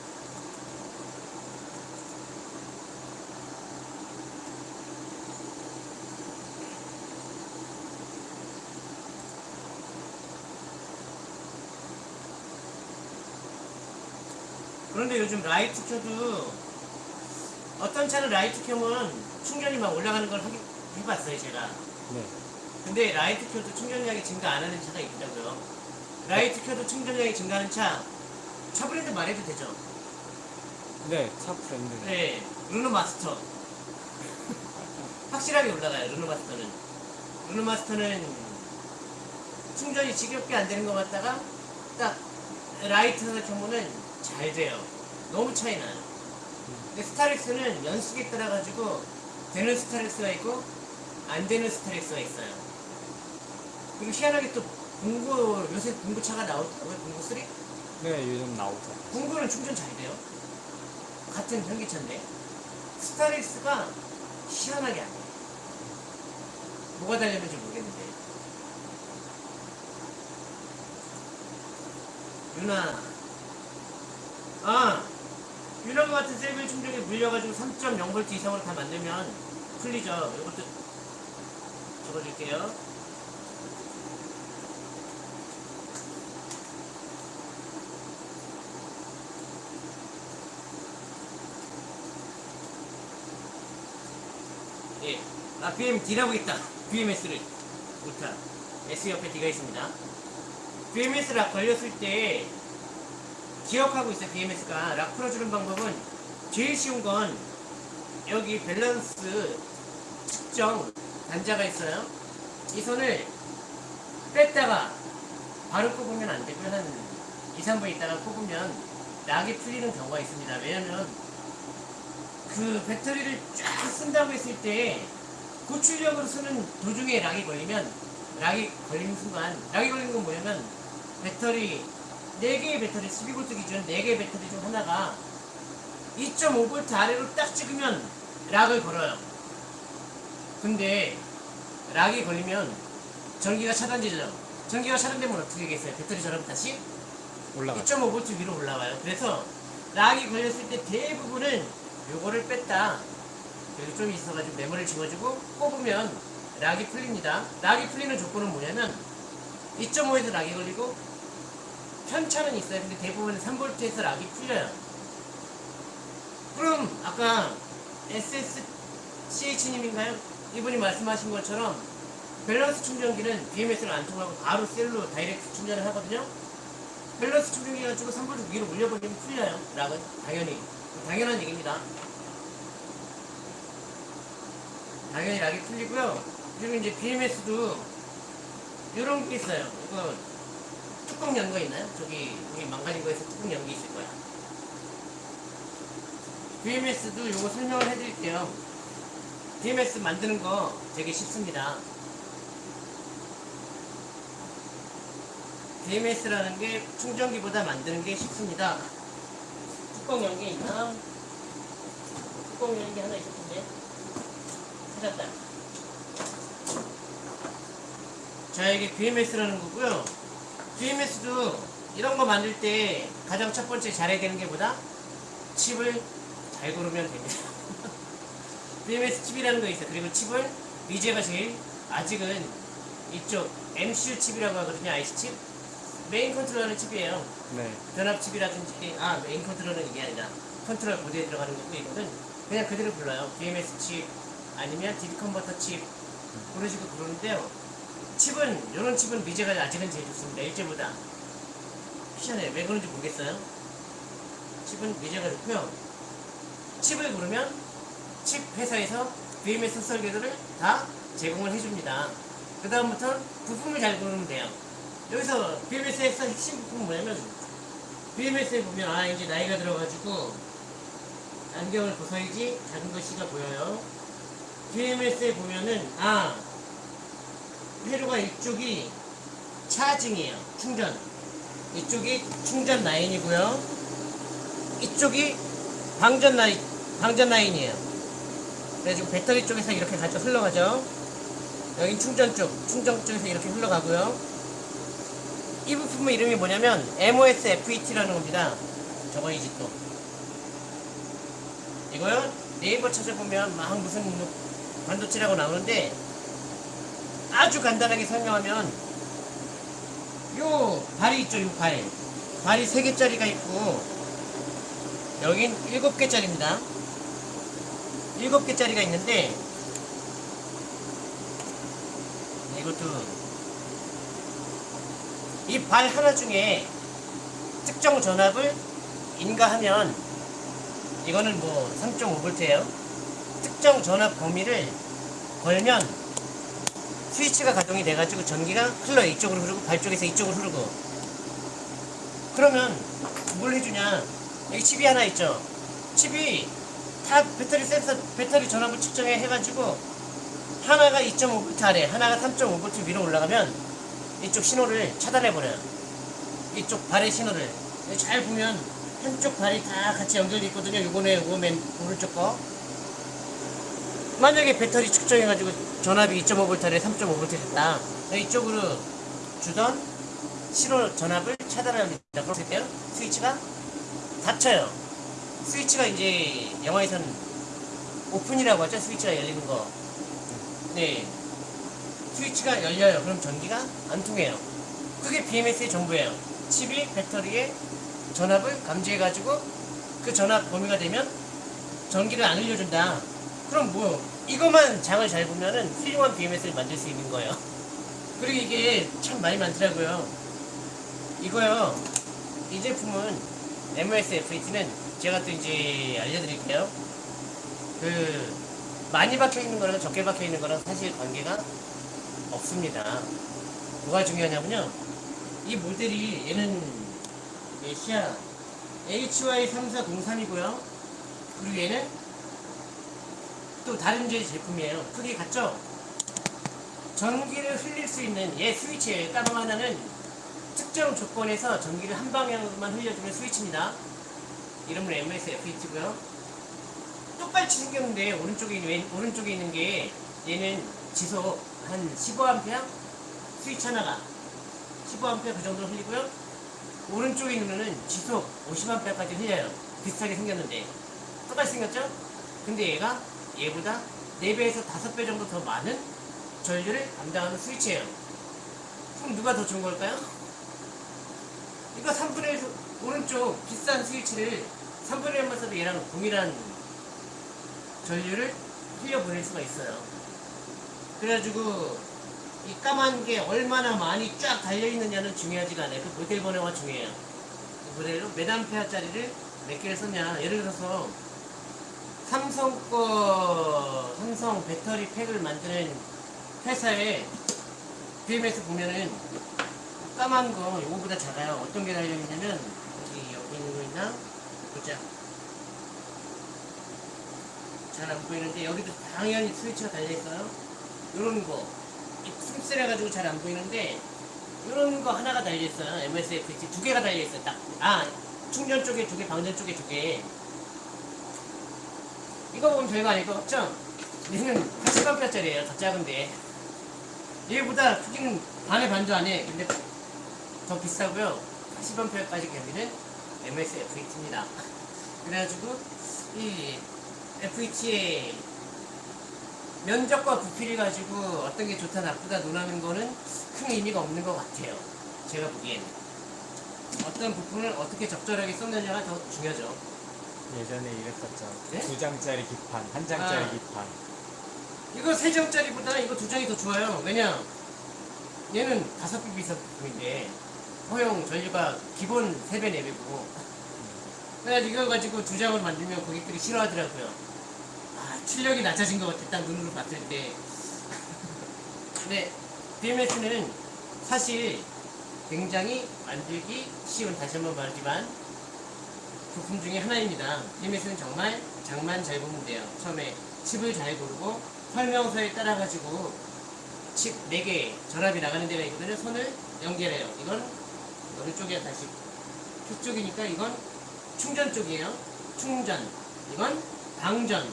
그런데 요즘 라이트 켜도 어떤 차는 라이트 켜면 충전이 막 올라가는 걸 하기, 해봤어요 제가. 네. 근데 라이트 켜도 충전량이 증가 안 하는 차가 있더라고요. 라이트 켜도 충전량이 증가하는 차, 차 브랜드 말해도 되죠? 네, 차 브랜드. 네, 르노 마스터. 확실하게 올라가요, 르노 마스터는. 르노 마스터는 충전이 지겹게 안 되는 것 같다가 딱 라이트에서 켜면은 잘 돼요. 너무 차이 나요. 근데 스타렉스는 연식에 따라 가지고 되는 스타렉스가 있고 안 되는 스타렉스가 있어요. 그리고 희한하게 또 봉고, 요새 봉고차가 나오더라고요, 봉고 3? 네, 요즘 나오죠. 봉고는 충전 잘 돼요. 같은 전기차인데 스타렉스가 희한하게 안 돼요. 뭐가 달렸는지 모르겠는데. 유나. 아, 유나가 같은 셀빌 충전기 물려가지고 3.0V 이상으로 다 만들면 풀리죠. 이것도 적어줄게요. 예. 아, BMD라고 있다. BMS를. 못하. S 옆에 D가 있습니다. BMS 락 걸렸을 때 기억하고 있어요. BMS가 락 풀어주는 방법은 제일 쉬운 건 여기 밸런스 측정 단자가 있어요. 이 손을 뺐다가 바로 꼽으면 안 되고요. 한 2, 3분 있다가 꼽으면 락이 풀리는 경우가 있습니다. 왜냐면 그 배터리를 쫙 쓴다고 했을 때 고출력으로 쓰는 도중에 락이 걸리면 락이 걸리는 순간 락이 걸리는 건 뭐냐면 배터리 4개의 배터리 12V 기준 4개의 배터리 중 하나가 2.5V 아래로 딱 찍으면 락을 걸어요 근데 락이 걸리면 전기가 차단되죠 전기가 차단되면 어떻게 되겠어요 배터리 저럼 다시 올라가죠. 2.5V 위로 올라와요. 그래서 lock이 걸렸을 때 대부분은 요거를 뺐다. 여기 좀 있어가지고 메모리를 집어주고 꼽으면 lock이 풀립니다. lock이 풀리는 조건은 뭐냐면 2.5에서 lock이 걸리고 편차는 있어요. 근데 대부분 3V에서 락이 풀려요. 그럼 아까 SSCH님인가요? 이분이 말씀하신 것처럼 밸런스 충전기는 BMS를 안 통하고 바로 셀로 direct 충전을 하거든요. 밸런스 충전기 가지고 3V 위로 올려버리면 풀려요. 락은 당연히 당연한 얘기입니다. 당연히 락이 풀리고요. 그리고 이제 BMS도 이런 게 있어요. 이거 뚜껑 연거 있나요? 저기 여기 망가진 거에서 뚜껑 연게 있을 거야. BMS도 이거 설명을 해드릴게요. BMS 만드는 거 되게 쉽습니다. BMS라는 게 충전기보다 만드는 게 쉽습니다. 뚜껑 연게 있나? 뚜껑 연게 하나 있을 텐데. 찾았다. 자, 이게 BMS라는 거고요. BMS도 이런 거 만들 때 가장 첫 번째 잘해야 되는 게 뭐다? 칩을 잘 고르면 됩니다. BMS 칩이라는 거 있어요. 그리고 칩을 미제가 제일 아직은 이쪽 MCU 칩이라고 하거든요. IC 칩. 메인 컨트롤하는 칩이에요. 네. 변압 칩이라든지 아 메인 컨트롤은 이게 아니라 컨트롤 보드에 들어가는 거고 이거는 그냥 그대로 불러요. BMS 칩 아니면 DC 컨버터 칩 그런 식으로 부르는데요. 칩은 이런 칩은 미제가 아직은 제일 좋습니다. 일제보다 희한해요. 왜 그런지 모르겠어요. 칩은 미제가 좋고요. 칩을 고르면 칩 회사에서 BMS 설계도를 다 제공을 해줍니다. 그 다음부터 부품을 잘 고르면 돼요. 여기서 BMS에서 핵심 부품은 뭐냐면 BMS에 보면 아 이제 나이가 들어가지고 안경을 벗어야지 작은 글씨가 보여요. BMS에 보면은 아 회로가 이쪽이 차징이에요. 충전. 이쪽이 충전 라인이고요. 이쪽이 방전 라인 방전 라인이에요. 그래가지고 배터리 쪽에서 이렇게 가져 흘러가죠. 여긴 충전 쪽, 충전 쪽에서 이렇게 흘러가고요. 이 부품의 이름이 뭐냐면 MOS-FET라는 겁니다. 저거이지 또. 이거요 네이버 찾아보면 막 무슨 반도체라고 나오는데 아주 간단하게 설명하면 요 발이 있죠, 요 발. 발이 세 개짜리가 있고 여긴 7개짜리입니다. 7개짜리가 있는데 이것도 이 발 하나 중에 특정 전압을 인가하면 이거는 뭐 3.5V예요. 특정 전압 범위를 걸면 스위치가 가동이 돼가지고 전기가 흘러 이쪽으로 흐르고 발 쪽에서 이쪽으로 흐르고. 그러면 뭘 해주냐? 여기 칩이 하나 있죠? 칩이 다 배터리 센서 배터리 전압을 측정해 해가지고 하나가 2.5V 아래 하나가 3.5V 위로 올라가면 이쪽 신호를 차단해버려요. 이쪽 발의 신호를. 잘 보면 한쪽 발이 다 같이 연결돼 있거든요. 요거네 요거 맨 오른쪽 거 만약에 배터리 측정해가지고 전압이 2.5V 아래 3.5V 됐다 이쪽으로 주던 신호 전압을 차단합니다. 그렇게 때요 스위치가 닫혀요. 스위치가 이제 영화에선 오픈이라고 하죠. 스위치가 열리는 거. 네. 스위치가 열려요. 그럼 전기가 안 통해요. 그게 BMS의 전부예요. 칩이 배터리에 전압을 감지해가지고 그 전압 범위가 되면 전기를 안 흘려준다. 그럼 뭐 이것만 장을 잘 보면은 훌륭한 BMS를 만들 수 있는 거예요. 그리고 이게 참 많이 많더라고요. 이거요. 이 제품은 MOS FET는 제가 또 이제 알려드릴게요. 그 많이 박혀 있는 거랑 적게 박혀 있는 거랑 사실 관계가 없습니다. 뭐가 중요하냐면요. 이 모델이 얘는 몇이야? HY3403이고요. 그리고 얘는 또 다른 제 제품이에요. 크기 같죠? 전기를 흘릴 수 있는 얘 스위치예요. 까만 하나는 특정 조건에서 전기를 한 방향으로만 흘려주는 스위치입니다. 이름은 MS FET고요. 똑같이 생겼는데 오른쪽에 있는 왼- 오른쪽에 있는 게 얘는 지속 한 15A 스위치 하나가 15A 그 정도 흘리고요. 오른쪽에 있는 거는 지속 50A까지 흘려요. 비슷하게 생겼는데 똑같이 생겼죠? 근데 얘가 얘보다 4배에서 5배 정도 더 많은 전류를 담당하는 스위치예요. 그럼 누가 더 좋은 걸까요? 이거 3분의 1 오른쪽 비싼 스위치를 3분의 1만 써도 얘랑 동일한 전류를 흘려보낼 수가 있어요. 그래가지고 이 까만 게 얼마나 많이 쫙 달려있느냐는 중요하지가 않아요. 그 모델 번호가 중요해요. 그 모델로 몇 암페어짜리를 몇 개를 썼냐. 예를 들어서 삼성 거 삼성 배터리 팩을 만드는 회사에 BMS 보면은 까만 거 이거보다 작아요. 어떤 게 달려있냐면 여기 여기 있는 거 있나? 보자. 잘 안 보이는데 여기도 당연히 스위치가 달려있어요. 요런 거. 씀씀해가지고 잘 안 보이는데 요런 거 하나가 달려있어요. MSFT 두 개가 달려있어요. 딱. 아 충전 쪽에 두 개, 방전 쪽에 두 개. 이거 보면 별거 아닐 것 같죠? 얘는 80A짜리예요. 더 작은데. 얘보다 크기는 반의 반도 안 해. 근데 더 비싸고요. 80A까지 견디는 MS FET입니다. 그래가지고 이 FET의 면적과 부피를 가지고 어떤 게 좋다 나쁘다 논하는 거는 큰 의미가 없는 것 같아요. 제가 보기에는. 어떤 부품을 어떻게 적절하게 쏟느냐가 더 중요하죠. 예전에 이랬었죠. 네? 두 장짜리 기판, 한 장짜리 아. 기판. 이거 세 장짜리보다 이거 두 장이 더 좋아요. 왜냐? 얘는 다섯 배 비싼 부품인데 허용 전류가 기본 세배 내배고 그래가지고 이거 가지고 두 장을 만들면 고객들이 싫어하더라고요. 아 출력이 낮아진 것 같아. 딱 눈으로 봤을 때. 근데 BMS는 사실 굉장히 만들기 쉬운 다시 한번 말하지만 부품 중에 하나입니다. BMS는 정말 장만 잘 보면 돼요. 처음에 칩을 잘 고르고 설명서에 따라 가지고 칩 4개 전압이 나가는 데가 있거든요. 손을 연결해요. 이건 어느 쪽이야 다시 표 쪽이니까 이건 충전 쪽이에요. 충전. 이건 방전.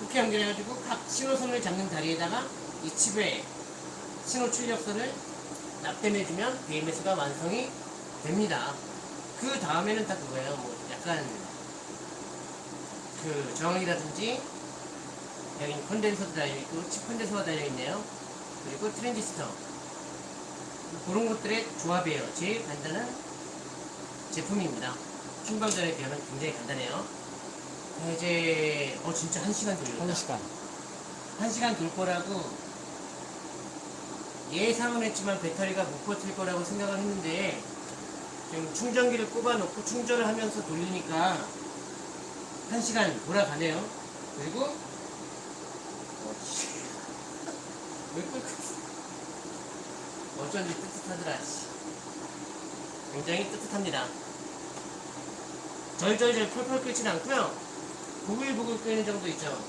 이렇게 연결해가지고 각 신호선을 잡는 다리에다가 이 칩에 신호 출력선을 납땜해주면 BMS가 완성이 됩니다. 그 다음에는 딱 그거예요. 뭐 약간 그 저항이라든지 여기 컨덴서도 달려있고 칩 컨덴서가 달려있네요. 그리고 트랜지스터 그런 것들의 조합이에요. 제일 간단한 제품입니다. 충방전에 비하면 굉장히 간단해요. 자, 이제 어 진짜 한 시간 돌렸다. 한 시간. 한 시간 돌 거라고 예상은 했지만 배터리가 못 버틸 거라고 생각을 했는데 지금 충전기를 꼽아놓고 충전을 하면서 돌리니까 한 시간 돌아가네요. 그리고 어? 어쩐지 뜨뜻하더라. 씨. 굉장히 뜨뜻합니다. 절절절 펄펄 끓진 않고요. 부글부글 끓는 정도 있죠.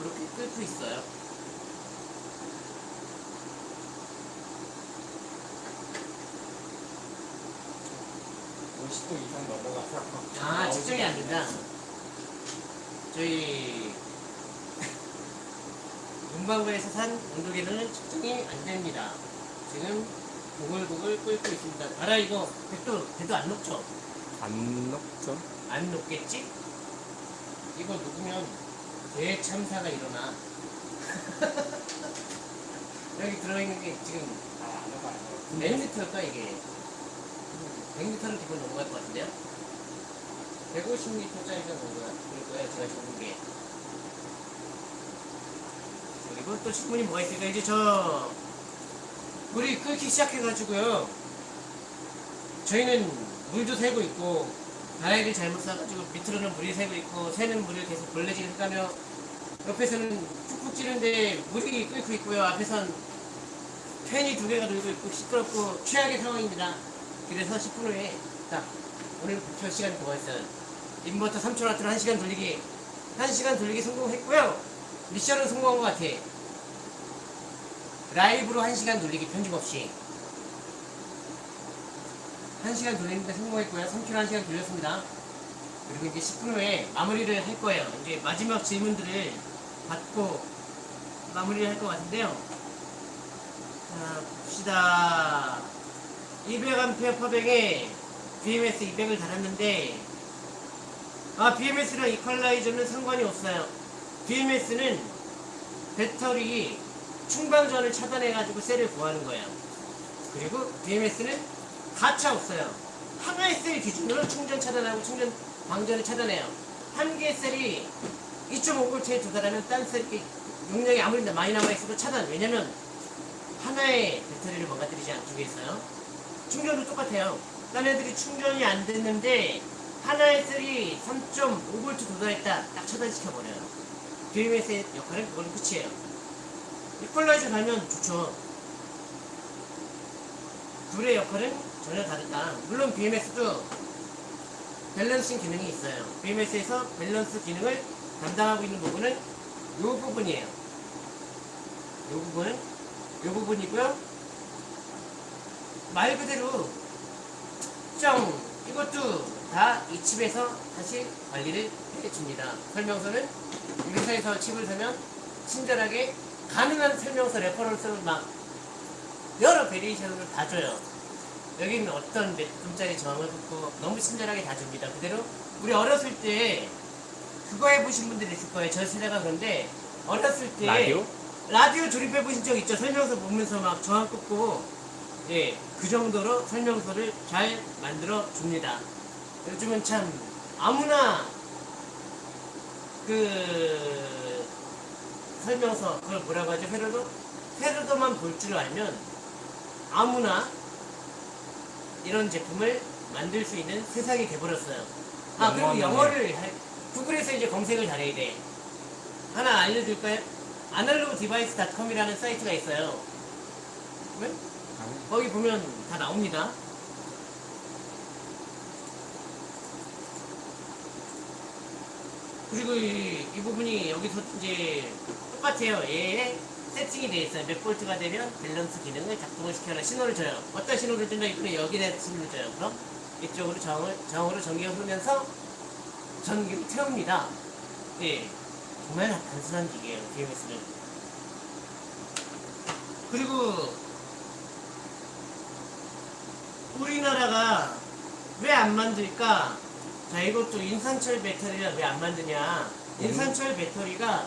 이렇게 끓고 있어요. 50도 이상 넘어가서. 아, 측정이 안 된다. 저희 문방구에서 산 온도계는 측정이 안 됩니다. 지금 보글보글 끓고 있습니다. 알아 이거 배도 배도 안 녹죠? 안 녹죠? 안 녹겠지? 이거 녹으면 대참사가 일어나. 여기 들어있는 게 지금 아 안 녹아 안 녹아. 몇 리터일까 이게? 100리터는 기본 넘어갈 것 같은데요? 150리터짜리가 뭔가 그럴 거예요 제가 적은 게 그리고 또 질문이 뭐가 있을까 이제 저 물이 끓기 시작해가지고요. 저희는 물도 새고 있고 다이를 잘못 싸가지고 밑으로는 물이 새고 있고 새는 물을 계속 벌레지를 까며 옆에서는 푹푹 찌는데 물이 끓고 있고요. 앞에선 팬이 두 개가 돌고 있고 시끄럽고 최악의 상황입니다. 그래서 10분 후에 딱 오늘 목표 시간이 뭐가 있어요? 인버터 3,000W를 1시간 돌리기 1시간 돌리기 성공했고요. 미션은 성공한 것 같아. 라이브로 1시간 돌리기 편집 없이 1시간 돌리는데 성공했고요. 3km 1시간 돌렸습니다. 그리고 이제 10분 후에 마무리를 할 거예요. 이제 마지막 질문들을 받고 마무리를 할 것 같은데요. 자, 봅시다. 200A 퍼뱅에 BMS 200을 달았는데, 아, BMS랑 이퀄라이저는 상관이 없어요. BMS는 배터리 충방전을 차단해가지고 셀을 구하는 거예요. 그리고 BMS는 가차 없어요. 하나의 셀 기준으로 충전 차단하고 충전 방전을 차단해요. 한 개의 셀이 2.5V에 도달하면 딴 셀이 용량이 아무리 많이 남아있어도 차단. 왜냐면 하나의 배터리를 망가뜨리지 않기 위해서요. 충전도 똑같아요. 딴 애들이 충전이 안 됐는데 하나의 셀이 3.5V 도달했다. 딱 차단시켜버려요. BMS의 역할은 그걸로 끝이에요. 이퀄라이저 달면 좋죠. 둘의 역할은 전혀 다르다. 물론 BMS도 밸런싱 기능이 있어요. BMS에서 밸런스 기능을 담당하고 있는 부분은 이 부분이에요. 이 부분은 이 부분이고요. 말 그대로 특정 이것도 다 이 칩에서 다시 관리를 해줍니다. 설명서는 이 회사에서 칩을 사면 친절하게 가능한 설명서 reference를 막 여러 variation을 다 줘요. 여기는 어떤 몇 옴짜리 저항을 넣고 너무 친절하게 다 줍니다. 그대로 우리 어렸을 때 그거 해보신 분들 있을 거예요. 저 세대가 그런데 어렸을 때 라디오? 라디오 조립해 보신 적 있죠? 설명서 보면서 막 저항 꽂고 예, 그 정도로 설명서를 잘 만들어 줍니다. 요즘은 참 아무나 그 설명서 그걸 뭐라고 하죠? 회로도 회로도만 볼 줄 알면 아무나 이런 제품을 만들 수 있는 세상이 돼버렸어요. 아 그리고 영어를 할- 구글에서 이제 검색을 잘해야 돼. 하나 알려줄까요? Analog Device 닷컴이라는 사이트가 있어요. 왜? 거기 보면 다 나옵니다. 그리고 이, 이 부분이 여기서 이제 똑같아요. 얘에 세팅이 되어 있어요. 몇 볼트가 되면 밸런스 기능을 작동을 시켜라 신호를 줘요. 어떤 신호를 준다 이분은 여기에 신호를 줘요. 그럼 이쪽으로 정을, 정으로 전기가 흐르면서 전기를 태웁니다. 예. 정말 단순한 기계예요. BMS는. 그리고 우리나라가 왜 안 만들까? 자, 이것도 인산철 배터리가 왜안 만드냐? 인산철 배터리가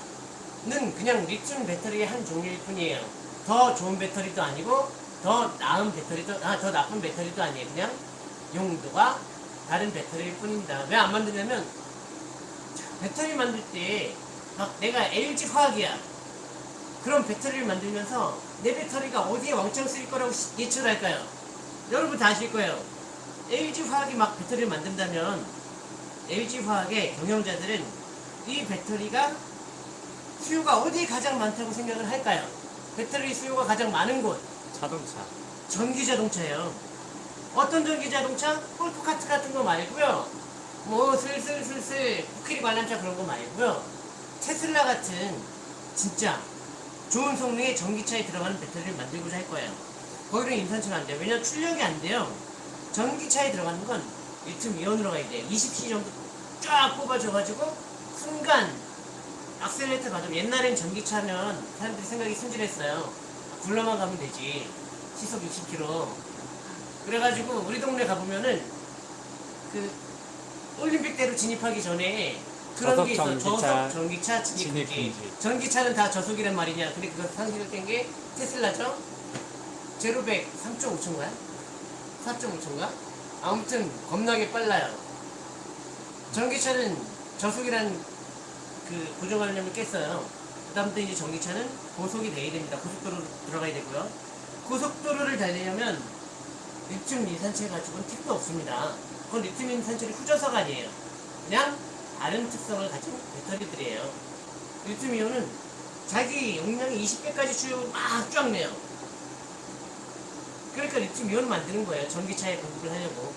는 그냥 리튬 배터리의 한 종류일 뿐이에요. 더 좋은 배터리도 아니고 더 나은 배터리도 아 더 나쁜 배터리도 아니에요. 그냥 용도가 다른 배터리일 뿐입니다. 왜 안 만드냐면 자, 배터리 만들 때 막 내가 LG 화학이야. 그런 배터리를 만들면서 내 배터리가 어디에 왕창 쓰일 거라고 시- 예측을 할까요? 여러분 다 아실 거예요. LG 화학이 막 배터리를 만든다면 LG 화학의 경영자들은 이 배터리가 수요가 어디에 가장 많다고 생각을 할까요? 배터리 수요가 가장 많은 곳 자동차. 전기 자동차예요. 어떤 전기 자동차? 폴크카트 같은 거 말고요. 뭐 슬슬슬슬 코끼리 관람차 그런 거 말고요. 테슬라 같은 진짜 좋은 성능의 전기차에 들어가는 배터리를 만들고자 할 거예요. 거기는 인산철 안 돼요. 왜냐면 출력이 안 돼요. 전기차에 들어가는 건 리튬 이온으로 가야 돼요. 20C 정도 쫙 뽑아줘가지고 순간 악셀레이터 받으면 옛날엔 전기차면 사람들이 생각이 순진했어요. 굴러만 가면 되지. 시속 60km. 그래가지고 우리 동네 가보면은 그 올림픽대로 진입하기 전에 그런 게 있어. 전기차 저속 전기차 진입 금지. 전기차는 다 저속이란 말이냐. 근데 그거 상식을 깬게 테슬라죠. 제로백 3.5초인가요? 4.5초인가? 아무튼 겁나게 빨라요. 전기차는 저속이란 그 고정관념을 깼어요. 그 다음부터 이제 전기차는 고속이 돼야 됩니다. 고속도로 들어가야 되고요. 고속도로를 달리려면 리튬 인산철 가지고는 택도 없습니다. 그건 리튬 인산철이 후져서가 아니에요. 그냥 다른 특성을 가진 배터리들이에요. 리튬 이온은 자기 용량이 20배까지 주요 막 쫙 내요. 그러니까 리튬 이온을 만드는 거예요. 전기차에 공급을 하려고.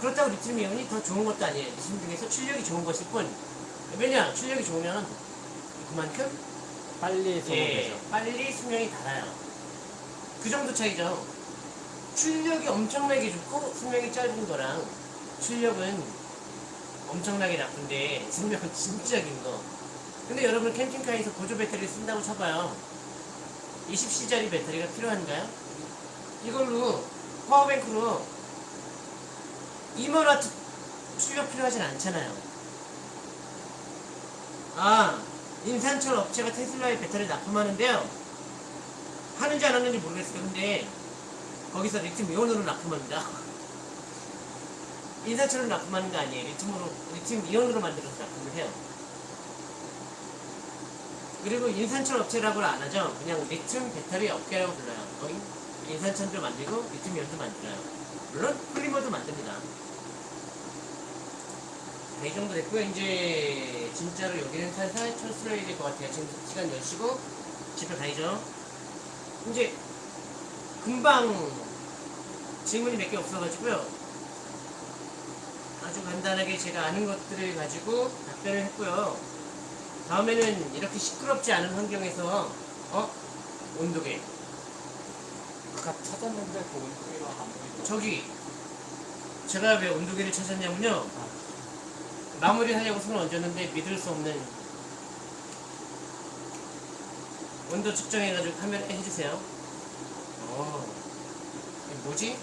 그렇다고 리튬 이온이 더 좋은 것도 아니에요. 리튬 중에서 출력이 좋은 것일 뿐. 왜냐? 출력이 좋으면 그만큼 빨리 예, 소모되죠. 빨리 수명이 달아요. 그 정도 차이죠. 출력이 엄청나게 좋고 수명이 짧은 거랑 출력은 엄청나게 나쁜데 수명은 진짜 긴 거. 근데 여러분 캠핑카에서 보조 배터리를 쓴다고 쳐봐요. 20C짜리 배터리가 필요한가요? 이걸로 파워뱅크로 2만와트 출력 필요하진 않잖아요. 아, 인산철 업체가 테슬라의 배터리를 납품하는데요. 하는지 안 하는지 모르겠어요. 근데 거기서 리튬 이온으로 납품합니다. 인산철을 납품하는 거 아니에요. 리튬으로, 리튬 이온으로 만들어서 납품을 해요. 그리고 인산철 업체라고는 안 하죠. 그냥 리튬 배터리 업계라고 불러요. 거기 인산철도 만들고 이온도 만들어요. 물론 폴리머도 만듭니다. 네, 이 정도 됐고요. 이제 진짜로 여기는 살살 철수해야 될 것 같아요. 지금 시간 10시고 집에 가야죠. 이제 금방 질문이 몇 개 없어가지고요. 아주 간단하게 제가 아는 것들을 가지고 답변을 했고요. 다음에는 이렇게 시끄럽지 않은 환경에서 어? 온도계 아까 찾았는데 그 온도계가 안 보이더라고요. 저기 제가 왜 온도계를 찾았냐면요 마무리 하려고 손을 얹었는데 믿을 수 없는 온도 측정해가지고 카메라에 해주세요 어 뭐지?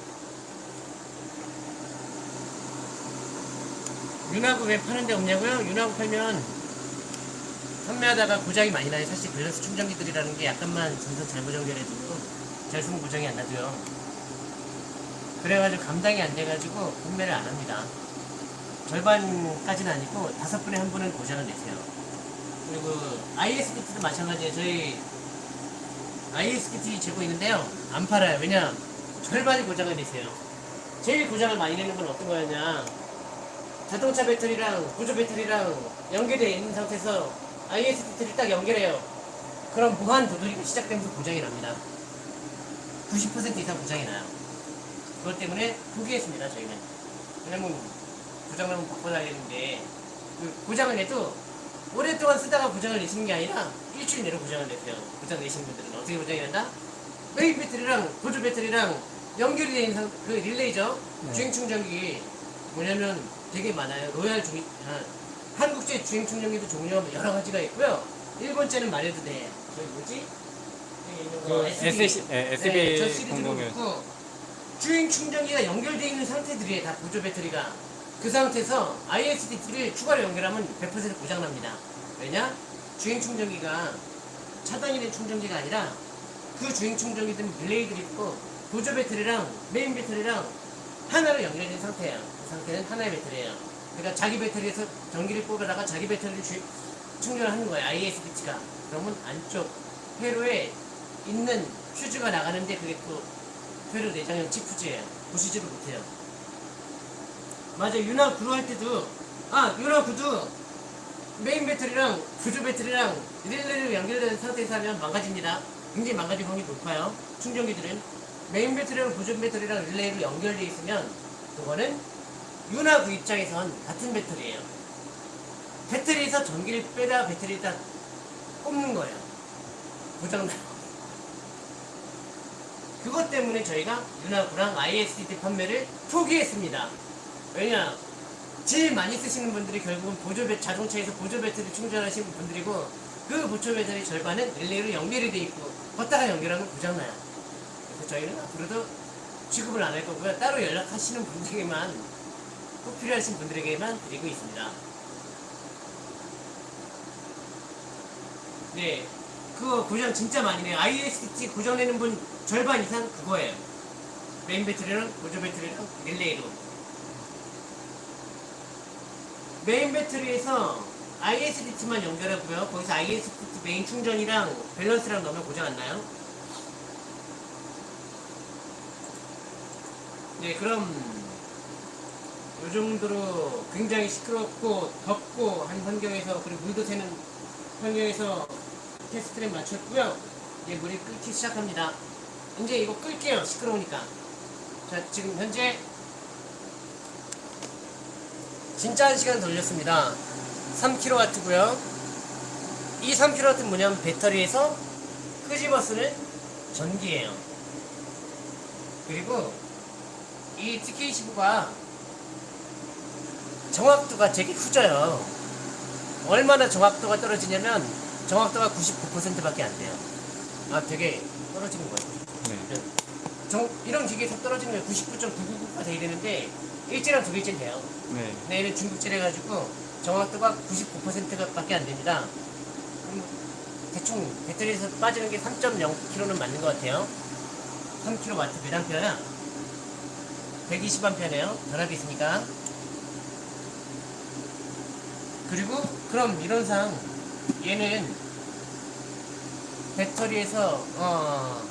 윤하고 왜 파는 데 없냐고요? 윤하고 팔면 판매하다가 고장이 많이 나요 사실 밸런스 충전기들이라는 게 약간만 전선 잘못 연결해도 잘 쓰면 고장이 안 나도요 그래가지고 감당이 안 돼가지고 판매를 안 합니다. 절반까지는 아니고 다섯 분에 한 분은 고장을 내세요. 그리고 ISBT도 마찬가지예요. 저희 ISBT 재고 있는데요. 안 팔아요. 왜냐? 절반이 고장을 내세요. 제일 고장을 많이 내는 건 어떤 거였냐? 자동차 배터리랑 보조 배터리랑 연결되어 있는 상태에서 ISDT를 딱 연결해요. 그럼 무한 도돌이가 시작되면서 고장이 납니다. 90% 이상 고장이 나요. 그것 때문에 포기했습니다 저희는 왜냐면 고장나면 바꿔달라는데 그 고장을 내도 오랫동안 쓰다가 고장을 내시는 게 아니라 일주일 내로 고장을 내세요 고장 내시는 분들은 어떻게 고장이 난다? 메인 배터리랑 보조 배터리랑 연결이 되어 있는 상- 그 릴레이죠 네. 주행 충전기 뭐냐면 되게 많아요 로얄 중 아, 한국제 주행 충전기도 종류가 여러 가지가 있고요 일본제는 말해도 돼 저기 뭐지? 그 SB. SB, 예, 네, 공공연. 주행 충전기가 연결되어 있는 상태들이에요 다 보조 배터리가 그 상태에서 ISDT를 추가로 연결하면 100% 고장납니다 왜냐? 주행 충전기가 차단이 된 충전기가 아니라 그 주행 충전기든 릴레이들이 있고 보조 배터리랑 메인 배터리랑 하나로 연결된 상태예요. 그 상태는 하나의 배터리예요. 그러니까 자기 배터리에서 전기를 뽑아다가 자기 배터리를 주- 충전하는 거예요. ISBT가. 그러면 안쪽 회로에 있는 퓨즈가 나가는데 그게 또 회로 내장형 치프즈예요. 보시지도 못해요. 맞아 유나 구로 할 때도 아 유나 구도 메인 배터리랑 보조 배터리랑 릴레이로 연결된 상태에서 하면 망가집니다. 굉장히 망가질 확률이 높아요. 충전기들은 메인 배터리랑 보조 배터리랑 릴레이로 연결되어 있으면 그거는 유나구 입장에선 같은 배터리예요. 배터리에서 전기를 빼다 배터리에다 꼽는 거예요. 고장나요. 그것 때문에 저희가 유나구랑 ISDT 판매를 포기했습니다. 왜냐? 제일 많이 쓰시는 분들이 결국은 보조 배, 자동차에서 보조 배터리 충전하시는 분들이고 그 보조 배터리 절반은 릴레이로 연결이 돼 있고 걷다가 연결하면 고장나요. 그래서 저희는 앞으로도 취급을 안 할 거고요. 따로 연락하시는 분들에게만 꼭 필요하신 분들에게만 드리고 있습니다. 네, 그거 고장 진짜 많이 내요. ISDT 고장 내는 분 절반 이상 그거예요. 메인 배터리랑 보조 배터리랑 릴레이로. 메인 배터리에서 ISDT만 연결하고요. 거기서 ISDT 메인 충전이랑 밸런스랑 넣으면 고장 안 나요. 네, 그럼 요 정도로 굉장히 시끄럽고 덥고 한 환경에서 그리고 물도 새는 환경에서 테스트를 마쳤고요. 이제 물이 끓기 시작합니다. 이제 이거 끌게요. 시끄러우니까. 자, 지금 현재 진짜 한 시간 돌렸습니다. 3kW고요. 이 3kW는 뭐냐면 배터리에서 끄집어 쓰는 전기예요. 그리고 이 TK15가 정확도가 되게 후져요. 얼마나 정확도가 떨어지냐면 정확도가 99%밖에 안 돼요. 아, 되게 떨어지는 거예요. 네. 정, 이런 기계에서 떨어지는 게 99.999가 돼야 되는데 일제랑 두 개째는 돼요. 네. 근데 얘는 중국제래 가지고 정확도가 99%밖에 안 됩니다. 대충 배터리에서 빠지는 게 3.0kg는 맞는 것 같아요. 3kW 몇 암페어야? 120암페어네요. 전압이 있으니까. 그리고 그럼 이론상 얘는 배터리에서 어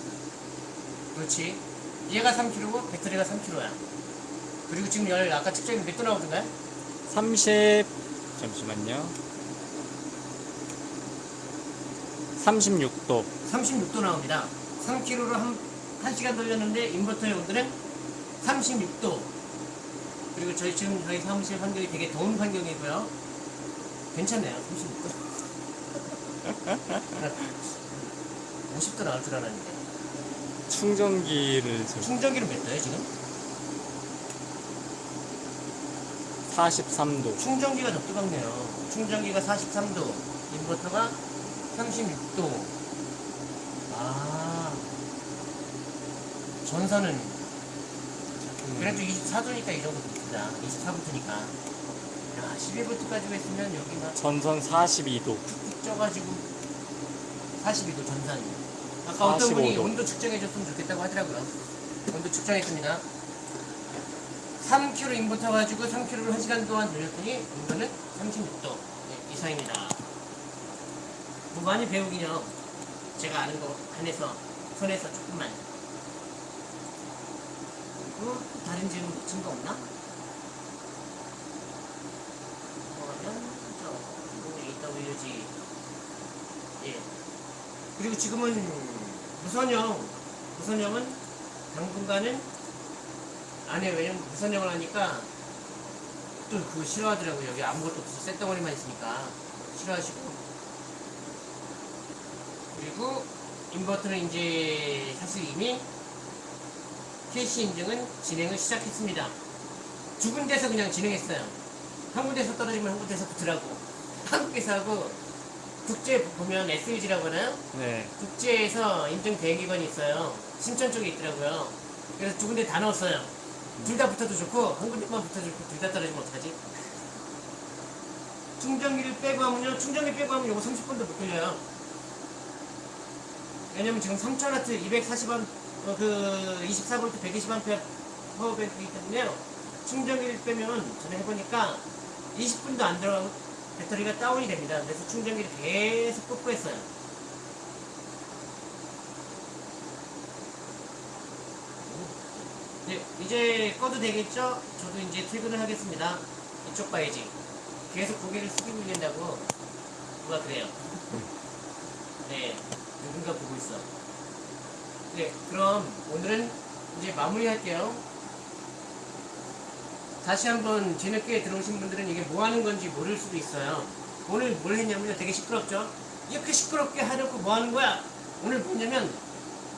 그렇지 얘가 3kg고 배터리가 3kg야. 그리고 지금 열 아까 측정이 몇도 나오던가요? 30 잠시만요. 36도. 36도 나옵니다. 3kg로 한, 1시간 돌렸는데 인버터의 온도는 36도. 그리고 저희 지금 저희 사무실 환경이 되게 더운 환경이고요. 괜찮네요. 36도. 50도 나올 줄 알았는데. 충전기를 지금 충전기는 몇 도예요, 지금? 43도. 충전기가 더 뜨겁네요. 충전기가 43도, 인버터가 36도. 아, 전선은 그래도 24도니까 이 정도 붙다. 24부터니까. 야, 11부터까지 했으면 여기 막 전선 42도. 쪄가지고 42도 전선. 아까 어떤 분이 45도. 온도 측정해줬으면 좋겠다고 하더라고요. 온도 측정했습니다. 3kg 인부터 가지고 3kg를 1시간 동안 돌렸더니 온도는 36도 네, 이상입니다. 뭐 많이 배우긴요. 제가 아는 거 한해서 손에서 조금만. 그리고 다른 증, 증거 없나? 뭐하면 저 AWG 예. 그리고 지금은 무선형 무선형은 당분간은 안 해요. 왜냐면 무선형을 하니까 또 그거 싫어하더라고요. 여기 아무것도 없어. 쇳덩어리만 있으니까 싫어하시고 그리고 인버터는 이제 사실 이미 캐시 인증은 진행을 시작했습니다. 두 군데서 그냥 진행했어요. 한 군데서 떨어지면 한 군데서 붙으라고. 한국에서 하고 국제 보면 SUG라고 하나요? 네. 국제에서 인증 대행기관이 있어요. 신천 쪽에 있더라고요. 그래서 두 군데 다 넣었어요. 둘다 붙어도 좋고 한 군데만 붙어도 좋고 둘 다 떨어지면 어떡하지? 충전기를 빼고 하면요. 충전기 빼고 하면 요거 30분도 못 걸려요. 왜냐면 지금 3000W 240A 어, 그 24V 120A 파워뱅크이기 때문에요. 충전기를 빼면 전에 해보니까 20분도 안 들어가고 배터리가 다운이 됩니다. 그래서 충전기를 계속 뽀뽀했어요. 네, 이제 꺼도 되겠죠? 저도 이제 퇴근을 하겠습니다. 이쪽 봐야지. 계속 고개를 숙이고 있는다고 누가 그래요. 네, 누군가 보고 있어. 네, 그럼 오늘은 이제 마무리할게요. 다시 한번 뒤늦게 들어오신 분들은 이게 뭐 하는 건지 모를 수도 있어요. 오늘 뭘 했냐면요. 되게 시끄럽죠? 이렇게 시끄럽게 하려고 뭐 하는 거야? 오늘 뭐냐면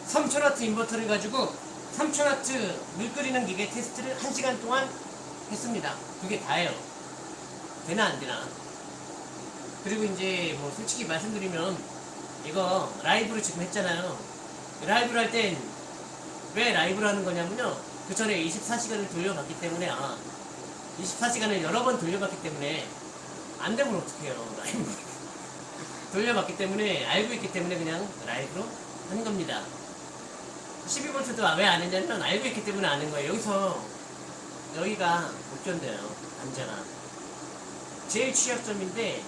3000W 인버터를 가지고 3000W 물 끓이는 기계 테스트를 1시간 동안 했습니다. 그게 다예요. 되나 안 되나. 그리고 이제 뭐 솔직히 말씀드리면 이거 라이브로 지금 했잖아요. 라이브를 할 땐 왜 라이브를 하는 거냐면요. 그 전에 24시간을 돌려봤기 때문에 아 24시간을 여러 번 돌려봤기 때문에 안 되면 어떡해요. 라이브. 돌려봤기 때문에 알고 있기 때문에 그냥 라이브로 하는 겁니다. 12V도 왜 안 했냐면 알고 있기 때문에 아는 거예요. 여기서 여기가 못 견뎌요. 남자가. 제일 취약점인데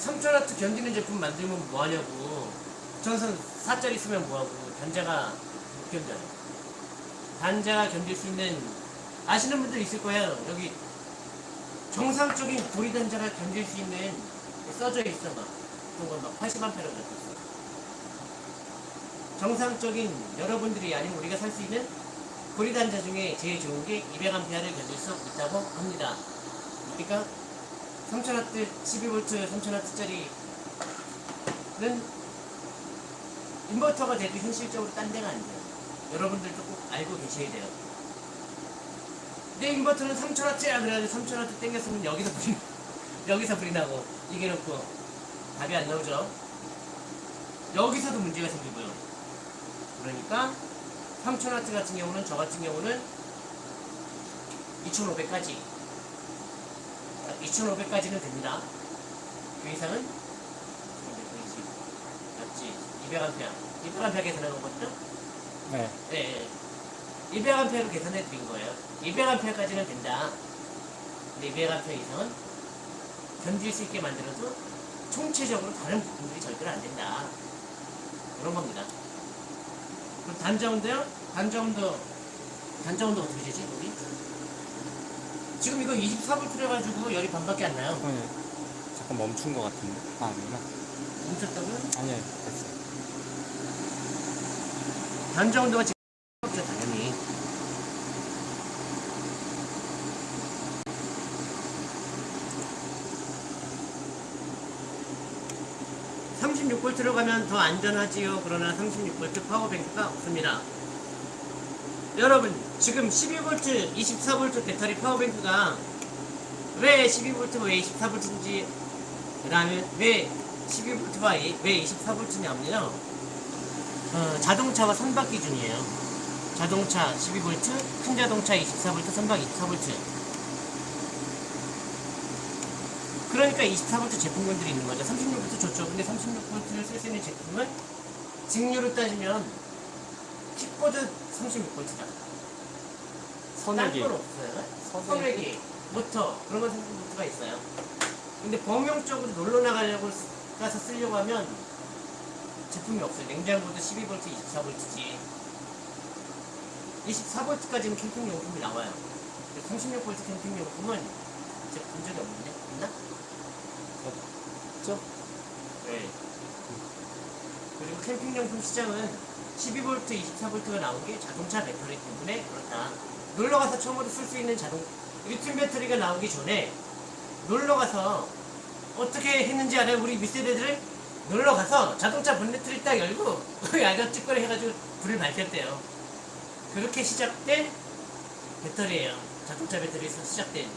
3,000W 견디는 제품 만들면 뭐하냐고. 전선 4짜리 쓰면 뭐하고. 단자가 못 견뎌요. 단자가 견딜 수 있는 아시는 분들 있을 거예요. 여기 정상적인 고리 단자가 견딜 수 있는 써져 있어 막 그런 거막 80A라고 있어. 정상적인 여러분들이 아니면 우리가 살 수 있는 고리 단자 중에 제일 좋은 게 200A를 견딜 수 있다고 합니다. 그러니까 3000W, 12V, 3000W짜리는 인버터가 돼도 현실적으로 딴 데가 안 돼요. 여러분들도 꼭 알고 계셔야 돼요. 내 인버터는 3000W야 그래가지고 3000W 땡겼으면 여기서 불이 여기서 불이 나고 이게 놓고 답이 안 나오죠. 여기서도 문제가 생기고요. 그러니까 3000W 같은 경우는 저 같은 경우는 2500까지 2500까지는 됩니다. 그 이상은 220 맞지? 200A 200A 계산한 거거든요? 네. 네 200A로 계산해 드린 거예요 200A까지는 된다 근데 200A 이상은 견딜 수 있게 만들어도 총체적으로 다른 부품들이 절대로 안 된다 그런 겁니다 그럼 단자온도요? 단자온도 단자온도 어떻게 되지 우리? 지금 이거 24V 가지고 열이 반밖에 안 나요 잠깐, 잠깐 멈춘 것 같은데. 아, 아니구나. 멈췄다고요? 아니요, 됐어요. 단자 온도가 지금 없죠 당연히 (36V) 로 가면 더 안전하지요 그러나 (36V) 파워뱅크가 없습니다 여러분 지금 (12V) (24V) 배터리 파워뱅크가 왜 (12V) 왜 (24V)인지 그 다음에 왜 (12V)와 왜 (24V)냐면요 어, 자동차와 선박 기준이에요. 자동차 12V, 큰 자동차 24V, 선박 24V. 그러니까 24V 제품군들이 있는 거죠. 36V 좋죠. 근데 36V를 쓸 수 있는 제품은 직류로 따지면 킥보드 36V다. 선액이. 딴건 없어요. 선액이, 모터 그런 건 36V가 있어요. 근데 범용적으로 놀러 나가려고 쓰- 가서 쓰려고 하면 제품이 없어요. 냉장고도 12V, 24V지. 24V까지는 캠핑용품이 나와요. 36V 캠핑용품은 이제 본 적이 없는데? 있나? 없죠? 네. 그리고 캠핑용품 시장은 12V, 24V가 나온 게 자동차 배터리 때문에 그렇다. 놀러 가서 처음으로 쓸 수 있는 자동, 리튬 배터리가 나오기 전에 놀러 가서 어떻게 했는지 알아요? 우리 밑세대들은 놀러 가서 자동차 본네트를 딱 열고 야간 찌꺼리 해가지고 불을 밝혔대요. 그렇게 시작된 배터리예요. 자동차 배터리에서 시작된.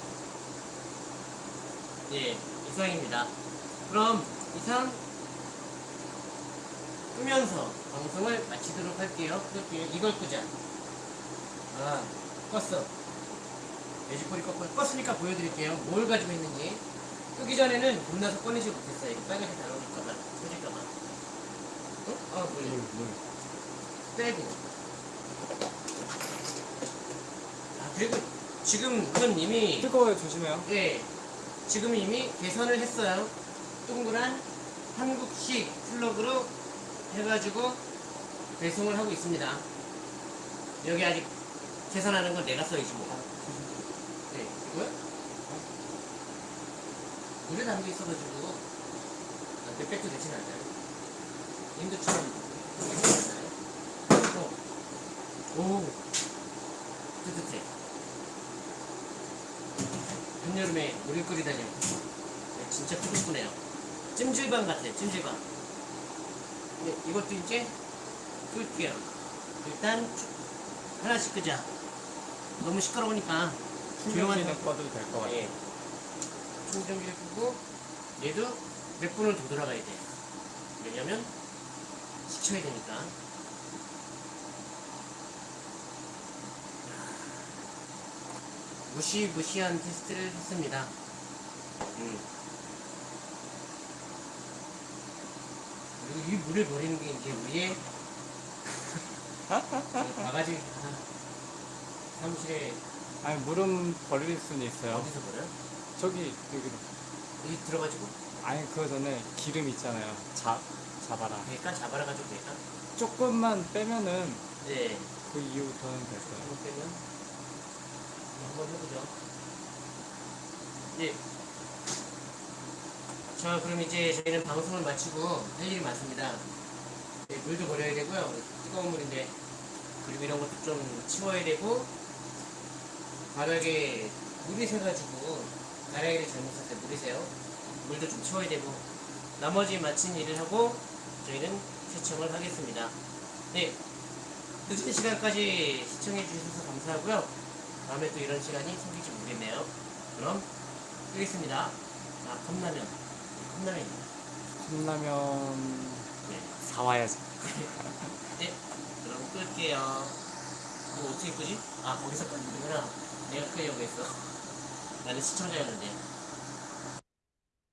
예, 이상입니다. 그럼 이상 끄면서 방송을 마치도록 할게요. 끌게요. 이걸 끄자. 아, 껐어. 돼지꼬리 껐고, 껐으니까 보여드릴게요. 뭘 가지고 있는지. 끄기 전에는 겁나서 꺼내지 못했어요. 이거 빨갛게 달아올까봐, 터질까봐. 어? 아, 물, 물, 물. 빼고. 아, 그리고 지금 이미 뜨거워요, 조심해요. 예, 지금 이미 개선을 했어요. 동그란 한국식 플러그로 해가지고 배송을 하고 있습니다. 여기 아직 계산하는 건 내가 써야지 뭐. 네, 이거요? 물에 담겨 있어가지고 아, 몇 백도 되진 않아요. 인도처럼. 오, 뜨뜻해. 한여름에 물을 끓이다니. 네, 진짜 푸근푸네요. 찜질방 같아요 찜질방. 네, 이것도 이제 끌게요. 일단 주- 하나씩 끄자. 너무 시끄러우니까 충전기는 꺼도 될 것 같아요. 예. 충전기를 끄고 얘도 몇 분을 더 돌아가야 돼 왜냐면 식혀야 되니까 무시무시한 테스트를 했습니다. 음. 그리고 이 물을 버리는 게 이제 우리의 그 바가지 아, 사무실에 아니, 물은 버릴 수는 있어요. 어디서 버려? 저기, 여기. 여기 들어가지고 아니, 그 전에 기름 있잖아요. 잡, 잡아라. 될까? 잡아라 가지고 될까? 조금만 빼면은 네. 그 이후부터는 될 거예요. 한번 빼면 한번 해보죠. 네. 자, 그럼 이제 저희는 방송을 마치고 할 일이 많습니다. 네, 물도 버려야 되고요. 뜨거운 물인데 그리고 이런 것도 좀 치워야 되고 바닥에 물이 새가지고 가라이를 잘못 샀어요. 물이 새요. 물도 좀 치워야 되고 나머지 마친 일을 하고 저희는 시청을 하겠습니다. 네. 늦은 시간까지 시청해 주셔서 감사하고요. 다음에 또 이런 시간이 생길지 모르겠네요. 그럼 끄겠습니다. 아, 컵라면. 컵라면입니다. 컵라면 네. 사와야지. 네. 그럼 끌게요. 뭐 어떻게 끄지? 아, 거기서 끄는구나. 내가 끄려고 했어. 나는 시청자였는데.